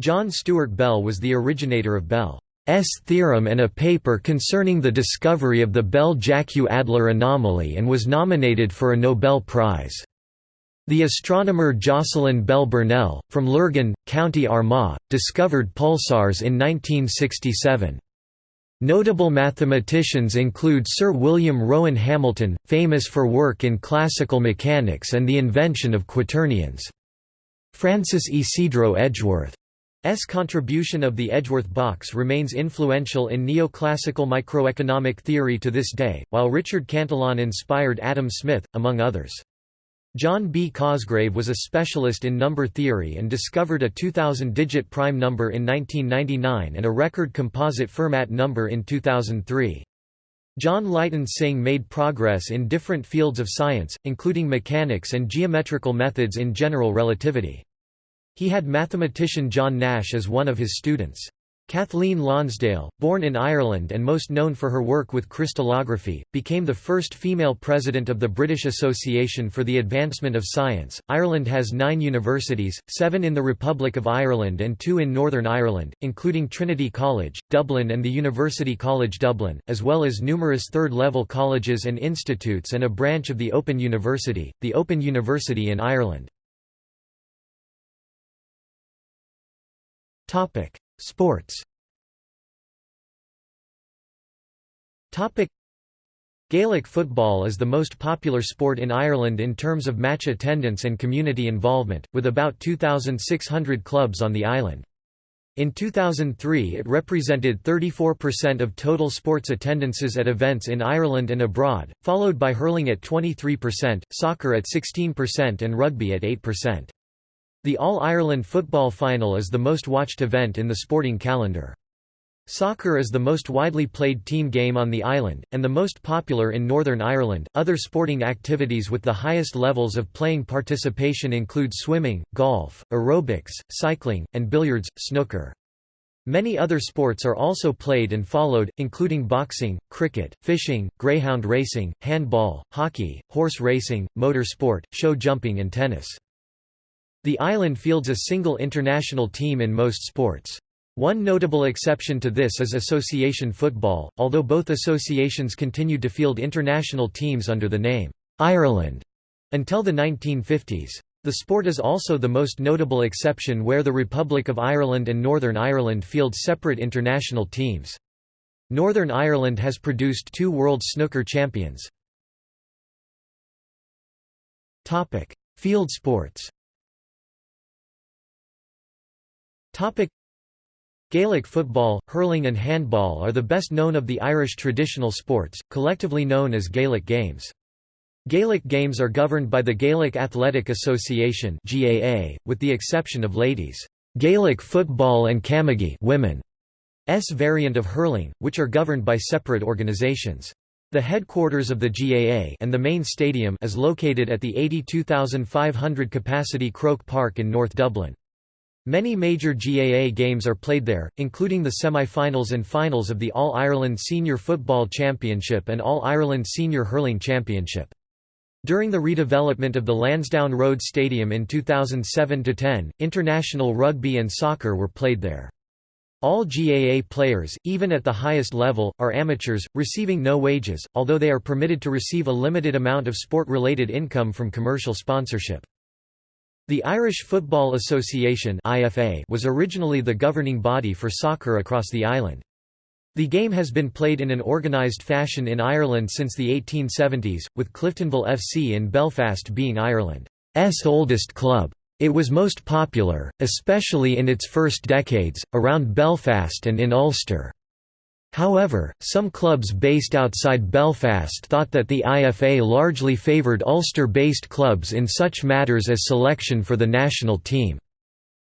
John Stuart Bell was the originator of Bell. S theorem and a paper concerning the discovery of the Bell-Jackiw-Adler anomaly and was nominated for a Nobel Prize. The astronomer Jocelyn Bell Burnell, from Lurgan, County Armagh, discovered pulsars in 1967. Notable mathematicians include Sir William Rowan Hamilton, famous for work in classical mechanics and the invention of quaternions. Francis Ysidro Edgeworth S contribution of the Edgeworth box remains influential in neoclassical microeconomic theory to this day, while Richard Cantillon inspired Adam Smith, among others. John B. Cosgrave was a specialist in number theory and discovered a 2000-digit prime number in 1999 and a record composite Fermat number in 2003. John Lighton Synge made progress in different fields of science, including mechanics and geometrical methods in general relativity. He had mathematician John Nash as one of his students. Kathleen Lonsdale, born in Ireland and most known for her work with crystallography, became the first female president of the British Association for the Advancement of Science. Ireland has nine universities, seven in the Republic of Ireland and two in Northern Ireland, including Trinity College, Dublin and the University College Dublin, as well as numerous third level colleges and institutes and a branch of the Open University, the Open University in Ireland. Topic: Sports. Topic: Gaelic football is the most popular sport in Ireland in terms of match attendance and community involvement, with about 2,600 clubs on the island. In 2003 it represented 34% of total sports attendances at events in Ireland and abroad, followed by hurling at 23%, soccer at 16% and rugby at 8%. The All-Ireland football final is the most watched event in the sporting calendar. Soccer is the most widely played team game on the island, and the most popular in Northern Ireland. Other sporting activities with the highest levels of playing participation include swimming, golf, aerobics, cycling, and billiards, snooker. Many other sports are also played and followed, including boxing, cricket, fishing, greyhound racing, handball, hockey, horse racing, motor sport, show jumping and tennis. The island fields a single international team in most sports. One notable exception to this is association football, although both associations continued to field international teams under the name, Ireland, until the 1950s. The sport is also the most notable exception where the Republic of Ireland and Northern Ireland field separate international teams. Northern Ireland has produced two World Snooker champions. Field sports Gaelic football, hurling and handball are the best known of the Irish traditional sports, collectively known as Gaelic Games. Gaelic Games are governed by the Gaelic Athletic Association (GAA), with the exception of ladies' Gaelic football and camogie women's s variant of hurling, which are governed by separate organisations. The headquarters of the GAA and the main stadium is located at the 82,500 capacity Croke Park in North Dublin. Many major GAA games are played there, including the semi-finals and finals of the All-Ireland Senior Football Championship and All-Ireland Senior Hurling Championship. During the redevelopment of the Lansdowne Road Stadium in 2007–10, international rugby and soccer were played there. All GAA players, even at the highest level, are amateurs, receiving no wages, although they are permitted to receive a limited amount of sport-related income from commercial sponsorship. The Irish Football Association was originally the governing body for soccer across the island. The game has been played in an organised fashion in Ireland since the 1870s, with Cliftonville FC in Belfast being Ireland's oldest club. It was most popular, especially in its first decades, around Belfast and in Ulster. However, some clubs based outside Belfast thought that the IFA largely favoured Ulster-based clubs in such matters as selection for the national team.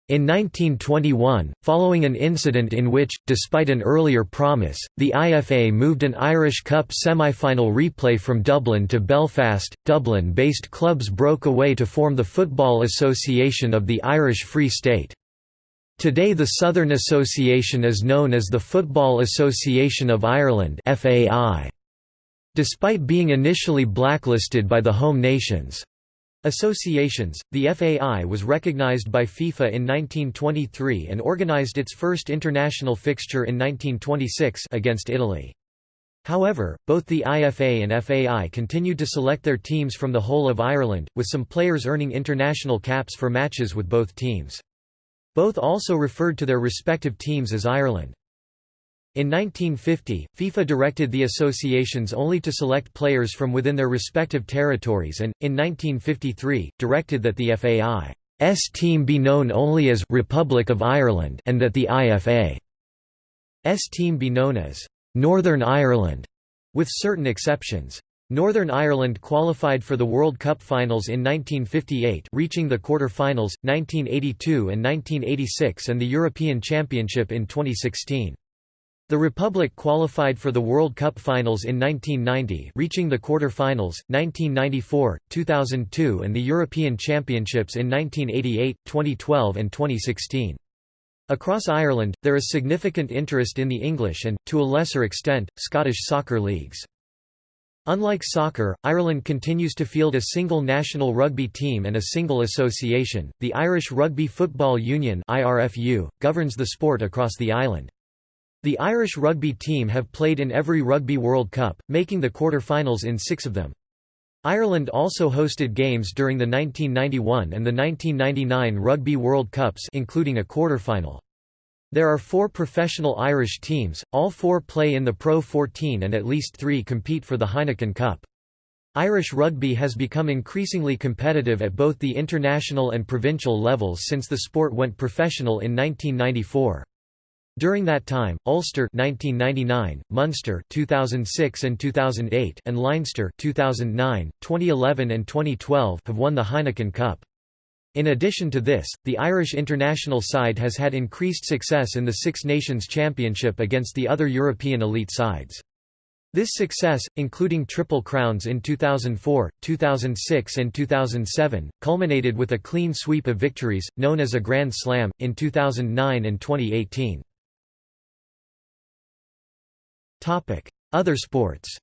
In 1921, following an incident in which, despite an earlier promise, the IFA moved an Irish Cup semi-final replay from Dublin to Belfast, Dublin-based clubs broke away to form the Football Association of the Irish Free State. Today the Southern Association is known as the Football Association of Ireland Despite being initially blacklisted by the home nations' associations, the FAI was recognised by FIFA in 1923 and organised its first international fixture in 1926 against Italy. However, both the IFA and FAI continued to select their teams from the whole of Ireland, with some players earning international caps for matches with both teams. Both also referred to their respective teams as Ireland. In 1950, FIFA directed the associations only to select players from within their respective territories and, in 1953, directed that the FAI's team be known only as «Republic of Ireland» and that the IFA's team be known as «Northern Ireland», with certain exceptions. Northern Ireland qualified for the World Cup finals in 1958 reaching the quarter-finals, 1982 and 1986 and the European Championship in 2016. The Republic qualified for the World Cup finals in 1990 reaching the quarter-finals, 1994, 2002 and the European Championships in 1988, 2012 and 2016. Across Ireland, there is significant interest in the English and, to a lesser extent, Scottish soccer leagues. Unlike soccer, Ireland continues to field a single national rugby team and a single association. The Irish Rugby Football Union (IRFU) governs the sport across the island. The Irish rugby team have played in every Rugby World Cup, making the quarter-finals in 6 of them. Ireland also hosted games during the 1991 and the 1999 Rugby World Cups including a quarter-final. There are four professional Irish teams, all four play in the Pro 14 and at least three compete for the Heineken Cup. Irish rugby has become increasingly competitive at both the international and provincial levels since the sport went professional in 1994. During that time, Ulster 1999, Munster 2006 and 2008, and Leinster 2009, 2011 and 2012 have won the Heineken Cup. In addition to this, the Irish international side has had increased success in the Six Nations Championship against the other European elite sides. This success, including Triple Crowns in 2004, 2006 and 2007, culminated with a clean sweep of victories, known as a Grand Slam, in 2009 and 2018. Other sports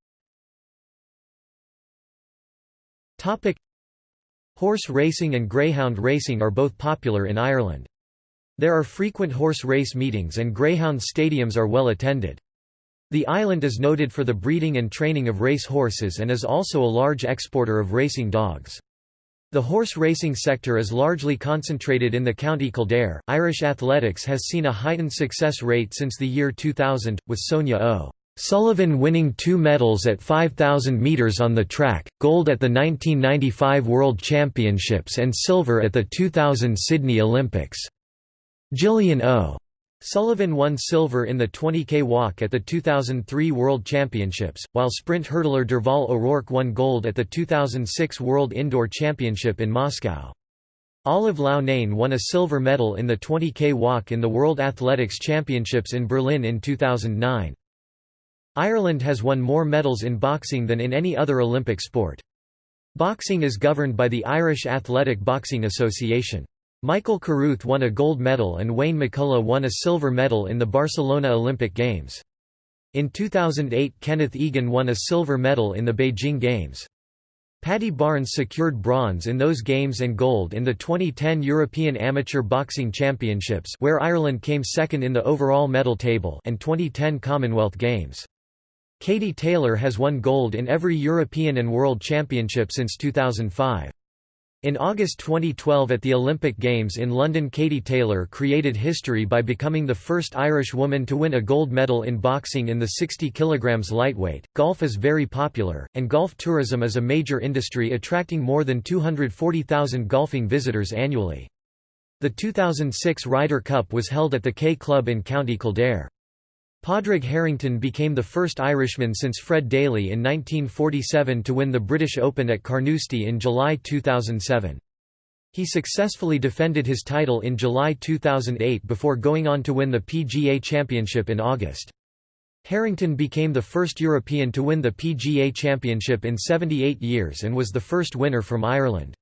Horse racing and greyhound racing are both popular in Ireland. There are frequent horse race meetings and greyhound stadiums are well attended. The island is noted for the breeding and training of race horses and is also a large exporter of racing dogs. The horse racing sector is largely concentrated in the County Kildare. Irish athletics has seen a heightened success rate since the year 2000, with Sonia O. Sullivan winning two medals at 5,000 metres on the track, gold at the 1995 World Championships and silver at the 2000 Sydney Olympics. Gillian O. Sullivan won silver in the 20k walk at the 2003 World Championships, while sprint hurdler Derval O'Rourke won gold at the 2006 World Indoor Championship in Moscow. Olive Loughnane won a silver medal in the 20k walk in the World Athletics Championships in Berlin in 2009. Ireland has won more medals in boxing than in any other Olympic sport. Boxing is governed by the Irish Athletic Boxing Association. Michael Carruth won a gold medal and Wayne McCullough won a silver medal in the Barcelona Olympic Games. In 2008 Kenneth Egan won a silver medal in the Beijing Games. Paddy Barnes secured bronze in those games and gold in the 2010 European Amateur Boxing Championships where Ireland came second in the overall medal table and 2010 Commonwealth Games. Katie Taylor has won gold in every European and World Championship since 2005. In August 2012 at the Olympic Games in London Katie Taylor created history by becoming the first Irish woman to win a gold medal in boxing in the 60 kg lightweight. Golf is very popular, and golf tourism is a major industry attracting more than 240,000 golfing visitors annually. The 2006 Ryder Cup was held at the K Club in County Kildare. Padraig Harrington became the first Irishman since Fred Daly in 1947 to win the British Open at Carnoustie in July 2007. He successfully defended his title in July 2008 before going on to win the PGA Championship in August. Harrington became the first European to win the PGA Championship in 78 years and was the first winner from Ireland.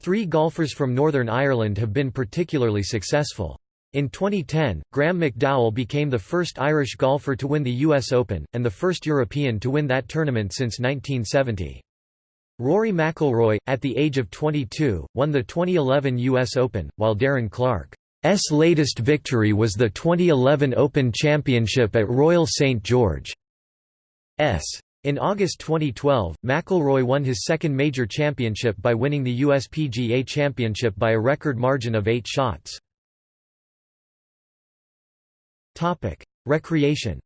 Three golfers from Northern Ireland have been particularly successful. In 2010, Graham McDowell became the first Irish golfer to win the US Open, and the first European to win that tournament since 1970. Rory McIlroy, at the age of 22, won the 2011 US Open, while Darren Clarke's latest victory was the 2011 Open Championship at Royal St George's. In August 2012, McIlroy won his second major championship by winning the USPGA Championship by a record margin of eight shots. Topic: Recreation.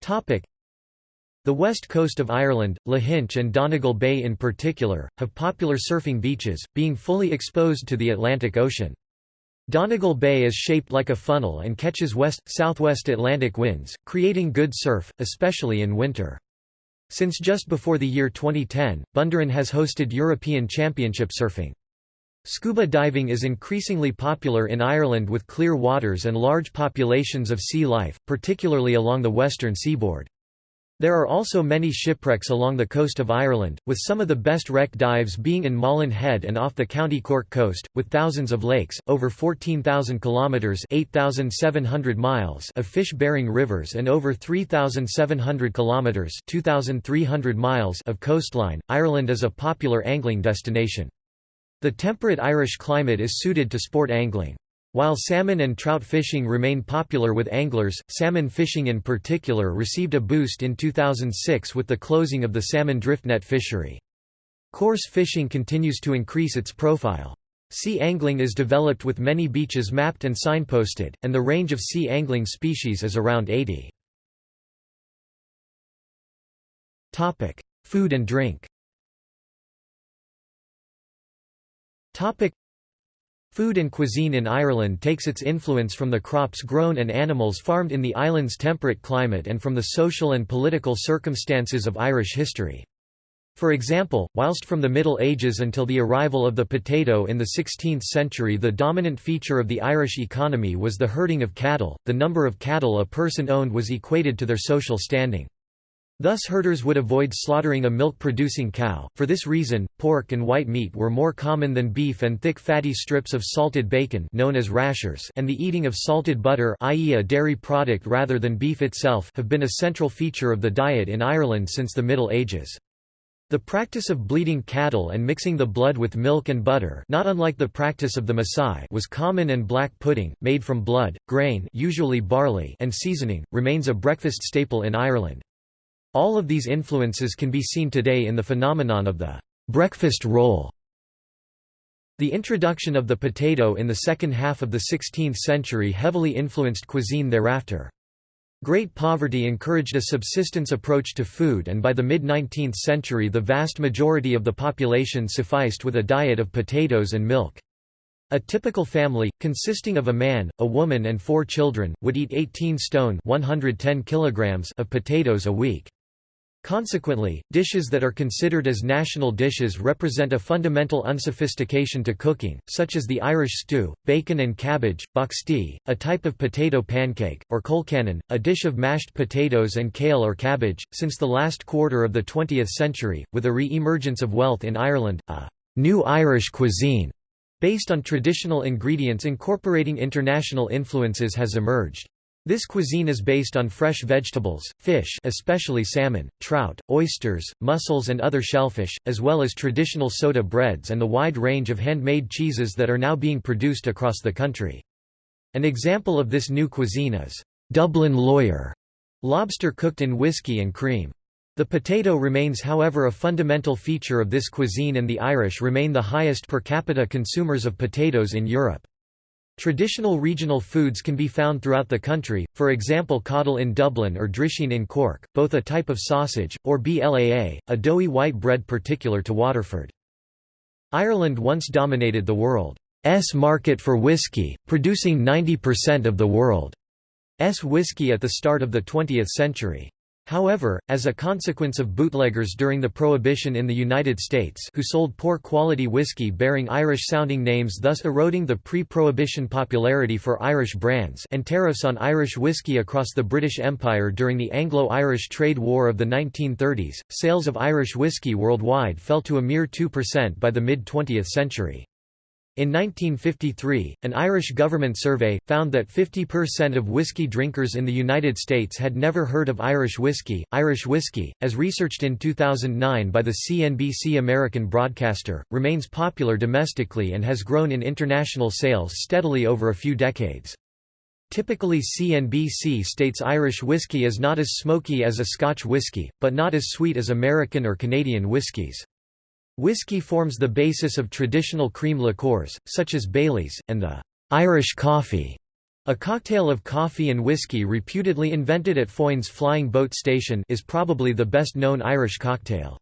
Topic: The west coast of Ireland, Lahinch and Donegal Bay in particular, have popular surfing beaches, being fully exposed to the Atlantic Ocean. Donegal Bay is shaped like a funnel and catches west-southwest Atlantic winds, creating good surf, especially in winter. Since just before the year 2010, Bundoran has hosted European Championship surfing. Scuba diving is increasingly popular in Ireland with clear waters and large populations of sea life, particularly along the western seaboard. There are also many shipwrecks along the coast of Ireland, with some of the best wreck dives being in Malin Head and off the County Cork coast, with thousands of lakes, over 14,000 kilometres (8,700 miles) of fish-bearing rivers and over 3,700 kilometres (2,300 miles) of coastline. Ireland is a popular angling destination. The temperate Irish climate is suited to sport angling. While salmon and trout fishing remain popular with anglers, salmon fishing in particular received a boost in 2006 with the closing of the salmon driftnet fishery. Coarse fishing continues to increase its profile. Sea angling is developed with many beaches mapped and signposted, and the range of sea angling species is around 80. Topic: Food and drink. Topic: Food and cuisine in Ireland takes its influence from the crops grown and animals farmed in the island's temperate climate and from the social and political circumstances of Irish history. For example, whilst from the Middle Ages until the arrival of the potato in the 16th century the dominant feature of the Irish economy was the herding of cattle, the number of cattle a person owned was equated to their social standing. Thus herders would avoid slaughtering a milk-producing cow, for this reason, pork and white meat were more common than beef and thick fatty strips of salted bacon known as rashers and the eating of salted butter i.e. a dairy product rather than beef itself have been a central feature of the diet in Ireland since the Middle Ages. The practice of bleeding cattle and mixing the blood with milk and butter not unlike the practice of the Maasai was common and black pudding, made from blood, grain usually barley and seasoning, remains a breakfast staple in Ireland. All of these influences can be seen today in the phenomenon of the breakfast roll. The introduction of the potato in the second half of the 16th century heavily influenced cuisine thereafter. Great poverty encouraged a subsistence approach to food and by the mid-19th century the vast majority of the population sufficed with a diet of potatoes and milk. A typical family, consisting of a man, a woman and four children, would eat 18 stone 110 kilograms of potatoes a week. Consequently, dishes that are considered as national dishes represent a fundamental unsophistication to cooking, such as the Irish stew, bacon and cabbage, boxty, a type of potato pancake, or colcannon, a dish of mashed potatoes and kale or cabbage. Since the last quarter of the 20th century, with a re-emergence of wealth in Ireland, a new Irish cuisine based on traditional ingredients incorporating international influences has emerged. This cuisine is based on fresh vegetables, fish especially salmon, trout, oysters, mussels and other shellfish, as well as traditional soda breads and the wide range of handmade cheeses that are now being produced across the country. An example of this new cuisine is Dublin lawyer, lobster cooked in whiskey and cream. The potato remains however a fundamental feature of this cuisine and the Irish remain the highest per capita consumers of potatoes in Europe. Traditional regional foods can be found throughout the country, for example coddle in Dublin or drisheen in Cork, both a type of sausage, or blaa, a doughy white bread particular to Waterford. Ireland once dominated the world's market for whisky, producing 90% of the world's whisky at the start of the 20th century. However, as a consequence of bootleggers during the Prohibition in the United States who sold poor-quality whiskey bearing Irish-sounding names thus eroding the pre-Prohibition popularity for Irish brands and tariffs on Irish whiskey across the British Empire during the Anglo-Irish trade war of the 1930s, sales of Irish whiskey worldwide fell to a mere 2% by the mid-20th century. In 1953, an Irish government survey, found that 50% of whiskey drinkers in the United States had never heard of Irish whiskey. Irish whiskey, as researched in 2009 by the CNBC American broadcaster, remains popular domestically and has grown in international sales steadily over a few decades. Typically CNBC states Irish whiskey is not as smoky as a Scotch whiskey, but not as sweet as American or Canadian whiskies. Whiskey forms the basis of traditional cream liqueurs, such as Baileys, and the Irish coffee, a cocktail of coffee and whiskey reputedly invented at Foynes Flying Boat Station is probably the best known Irish cocktail.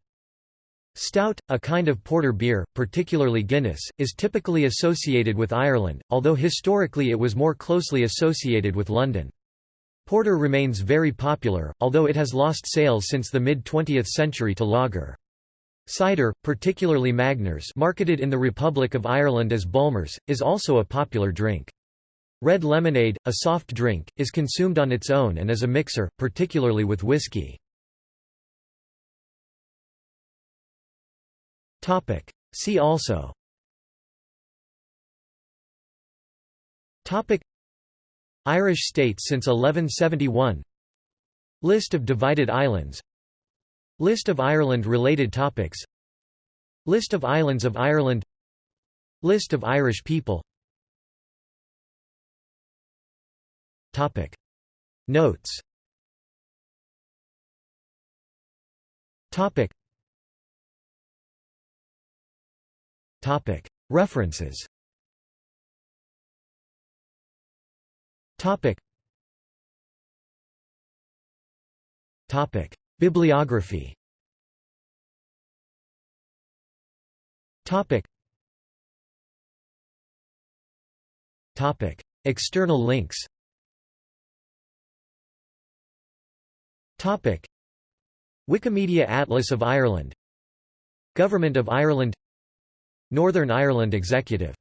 Stout, a kind of porter beer, particularly Guinness, is typically associated with Ireland, although historically it was more closely associated with London. Porter remains very popular, although it has lost sales since the mid-20th century to lager. Cider, particularly Magners marketed in the Republic of Ireland as Bulmers, is also a popular drink. Red lemonade, a soft drink, is consumed on its own and as a mixer, particularly with whiskey. See also. Topic. Irish states since 1171 List of divided islands List of Ireland-related topics. List of islands of Ireland. List of Irish people. Topic. Notes. Topic. Topic. References. Topic. Topic Bibliography. Topic. Topic. External links. Topic. Wikimedia Atlas of Ireland. Government of Ireland. Northern Ireland Executive.